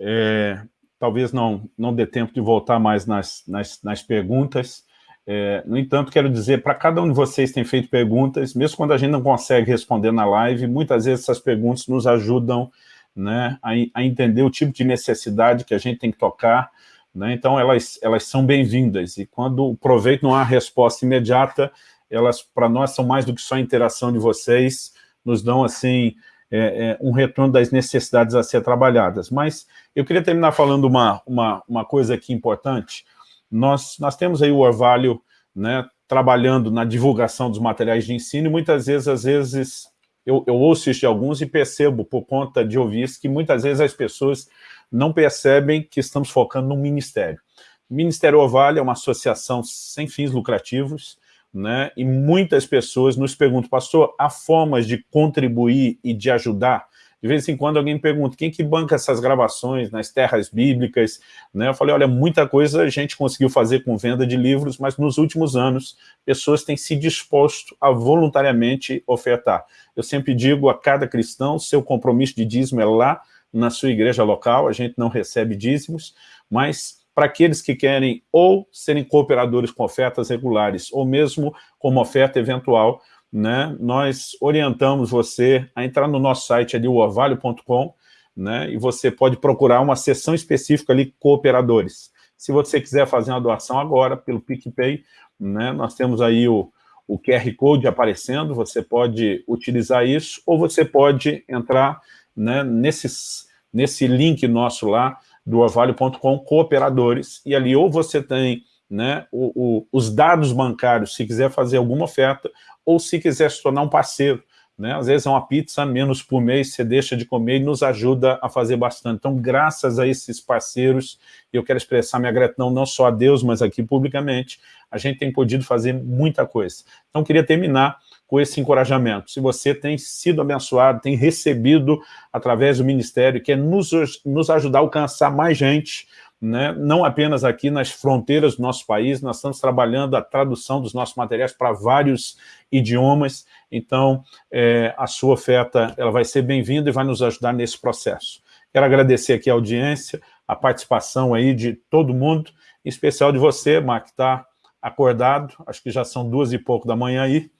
é, talvez não, não dê tempo de voltar mais nas, nas, nas perguntas, é, no entanto, quero dizer, para cada um de vocês tem feito perguntas, mesmo quando a gente não consegue responder na live, muitas vezes essas perguntas nos ajudam né, a, a entender o tipo de necessidade que a gente tem que tocar, né, então elas, elas são bem-vindas, e quando o proveito não há resposta imediata, elas para nós são mais do que só a interação de vocês, nos dão assim é, é, um retorno das necessidades a ser trabalhadas. Mas eu queria terminar falando uma, uma, uma coisa aqui importante, nós, nós temos aí o Orvalho né, trabalhando na divulgação dos materiais de ensino, e muitas vezes, às vezes, eu, eu ouço isso de alguns e percebo, por conta de ouvir isso, que muitas vezes as pessoas não percebem que estamos focando num ministério. O Ministério Orvalho é uma associação sem fins lucrativos, né, e muitas pessoas nos perguntam, pastor, há formas de contribuir e de ajudar? De vez em quando alguém me pergunta, quem que banca essas gravações nas terras bíblicas? Né? Eu falei, olha, muita coisa a gente conseguiu fazer com venda de livros, mas nos últimos anos, pessoas têm se disposto a voluntariamente ofertar. Eu sempre digo a cada cristão, seu compromisso de dízimo é lá na sua igreja local, a gente não recebe dízimos, mas para aqueles que querem ou serem cooperadores com ofertas regulares, ou mesmo como oferta eventual, né, nós orientamos você a entrar no nosso site ali, o orvalho.com, né, e você pode procurar uma seção específica ali, cooperadores. Se você quiser fazer uma doação agora, pelo PicPay, né, nós temos aí o, o QR Code aparecendo, você pode utilizar isso, ou você pode entrar né, nesses, nesse link nosso lá, do orvalho.com, cooperadores, e ali ou você tem né, o, o, os dados bancários, se quiser fazer alguma oferta, ou se quiser se tornar um parceiro. Né? Às vezes é uma pizza menos por mês, você deixa de comer e nos ajuda a fazer bastante. Então, graças a esses parceiros, eu quero expressar minha gratidão não só a Deus, mas aqui publicamente, a gente tem podido fazer muita coisa. Então, queria terminar com esse encorajamento. Se você tem sido abençoado, tem recebido através do ministério, quer nos, nos ajudar a alcançar mais gente, né, não apenas aqui nas fronteiras do nosso país, nós estamos trabalhando a tradução dos nossos materiais para vários idiomas, então é, a sua oferta ela vai ser bem-vinda e vai nos ajudar nesse processo. Quero agradecer aqui a audiência, a participação aí de todo mundo, em especial de você, Mark, que está acordado, acho que já são duas e pouco da manhã aí,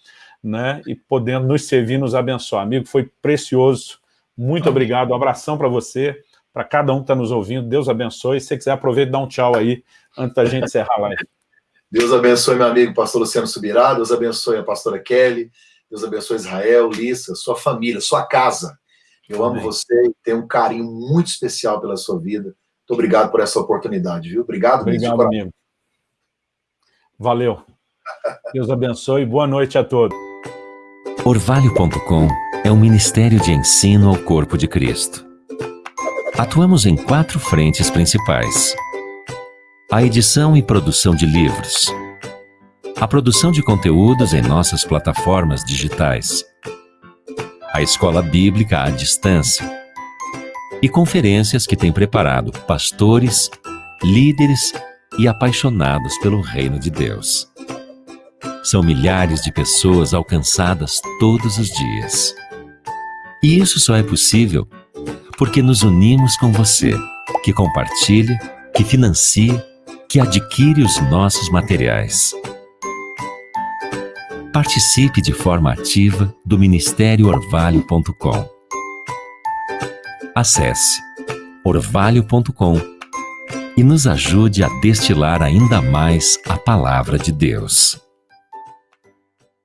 né, e podendo nos servir, nos abençoar. Amigo, foi precioso, muito obrigado, um abração para você, para cada um que está nos ouvindo. Deus abençoe. Se você quiser, aproveita e dá um tchau aí, antes da gente encerrar a live. Deus abençoe meu amigo pastor Luciano Subirá, Deus abençoe a pastora Kelly, Deus abençoe Israel, Lissa, sua família, sua casa. Eu Amém. amo você e tenho um carinho muito especial pela sua vida. Muito obrigado por essa oportunidade, viu? Obrigado, Obrigado, mesmo. amigo. Valeu. Deus abençoe. Boa noite a todos. Orvalho.com é um ministério de ensino ao corpo de Cristo. Atuamos em quatro frentes principais. A edição e produção de livros. A produção de conteúdos em nossas plataformas digitais. A escola bíblica à distância. E conferências que tem preparado pastores, líderes e apaixonados pelo reino de Deus. São milhares de pessoas alcançadas todos os dias. E isso só é possível porque nos unimos com você, que compartilha, que financia, que adquire os nossos materiais. Participe de forma ativa do Ministério Orvalho.com. Acesse orvalho.com e nos ajude a destilar ainda mais a palavra de Deus.